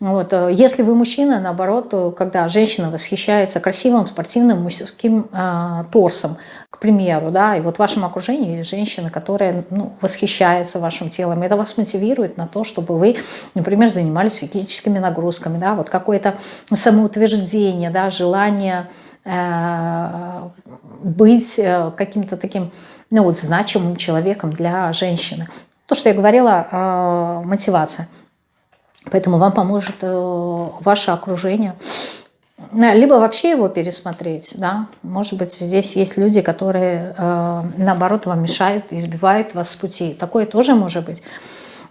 вот. Э, если вы мужчина, наоборот, когда женщина восхищается красивым спортивным мужским э, торсом, к примеру, да, и вот в вашем окружении женщина, которая ну, восхищается вашим телом, это вас мотивирует на то, чтобы вы, например, занимались физическими нагрузками, да, вот какое-то самоутверждение, да, желание э, быть э, каким-то таким, ну вот, значимым человеком для женщины. То, что я говорила, э, мотивация – Поэтому вам поможет э, ваше окружение. Либо вообще его пересмотреть. Да? Может быть, здесь есть люди, которые, э, наоборот, вам мешают, избивают вас с пути. Такое тоже может быть.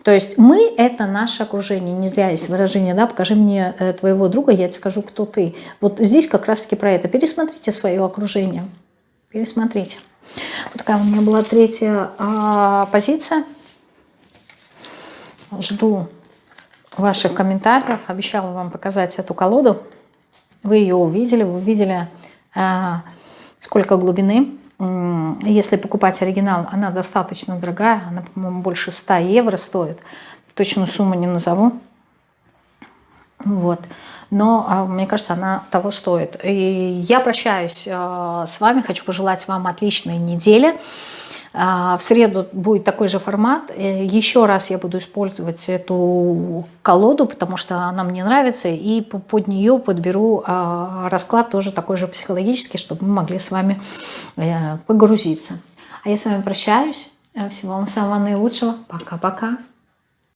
То есть мы – это наше окружение. Не зря есть выражение, да, покажи мне э, твоего друга, я тебе скажу, кто ты. Вот здесь как раз-таки про это. Пересмотрите свое окружение. Пересмотрите. Вот такая у меня была третья а, позиция. Жду ваших комментариев. Обещала вам показать эту колоду. Вы ее увидели, вы увидели, а, сколько глубины. Если покупать оригинал, она достаточно дорогая. Она, по-моему, больше 100 евро стоит. Точную сумму не назову. Вот. Но а, мне кажется, она того стоит. И я прощаюсь а, с вами. Хочу пожелать вам отличной недели. А, в среду будет такой же формат. Э, еще раз я буду использовать эту колоду, потому что она мне нравится. И под нее подберу а, расклад тоже такой же психологический, чтобы мы могли с вами э, погрузиться. А я с вами прощаюсь. Всего вам самого наилучшего. Пока-пока.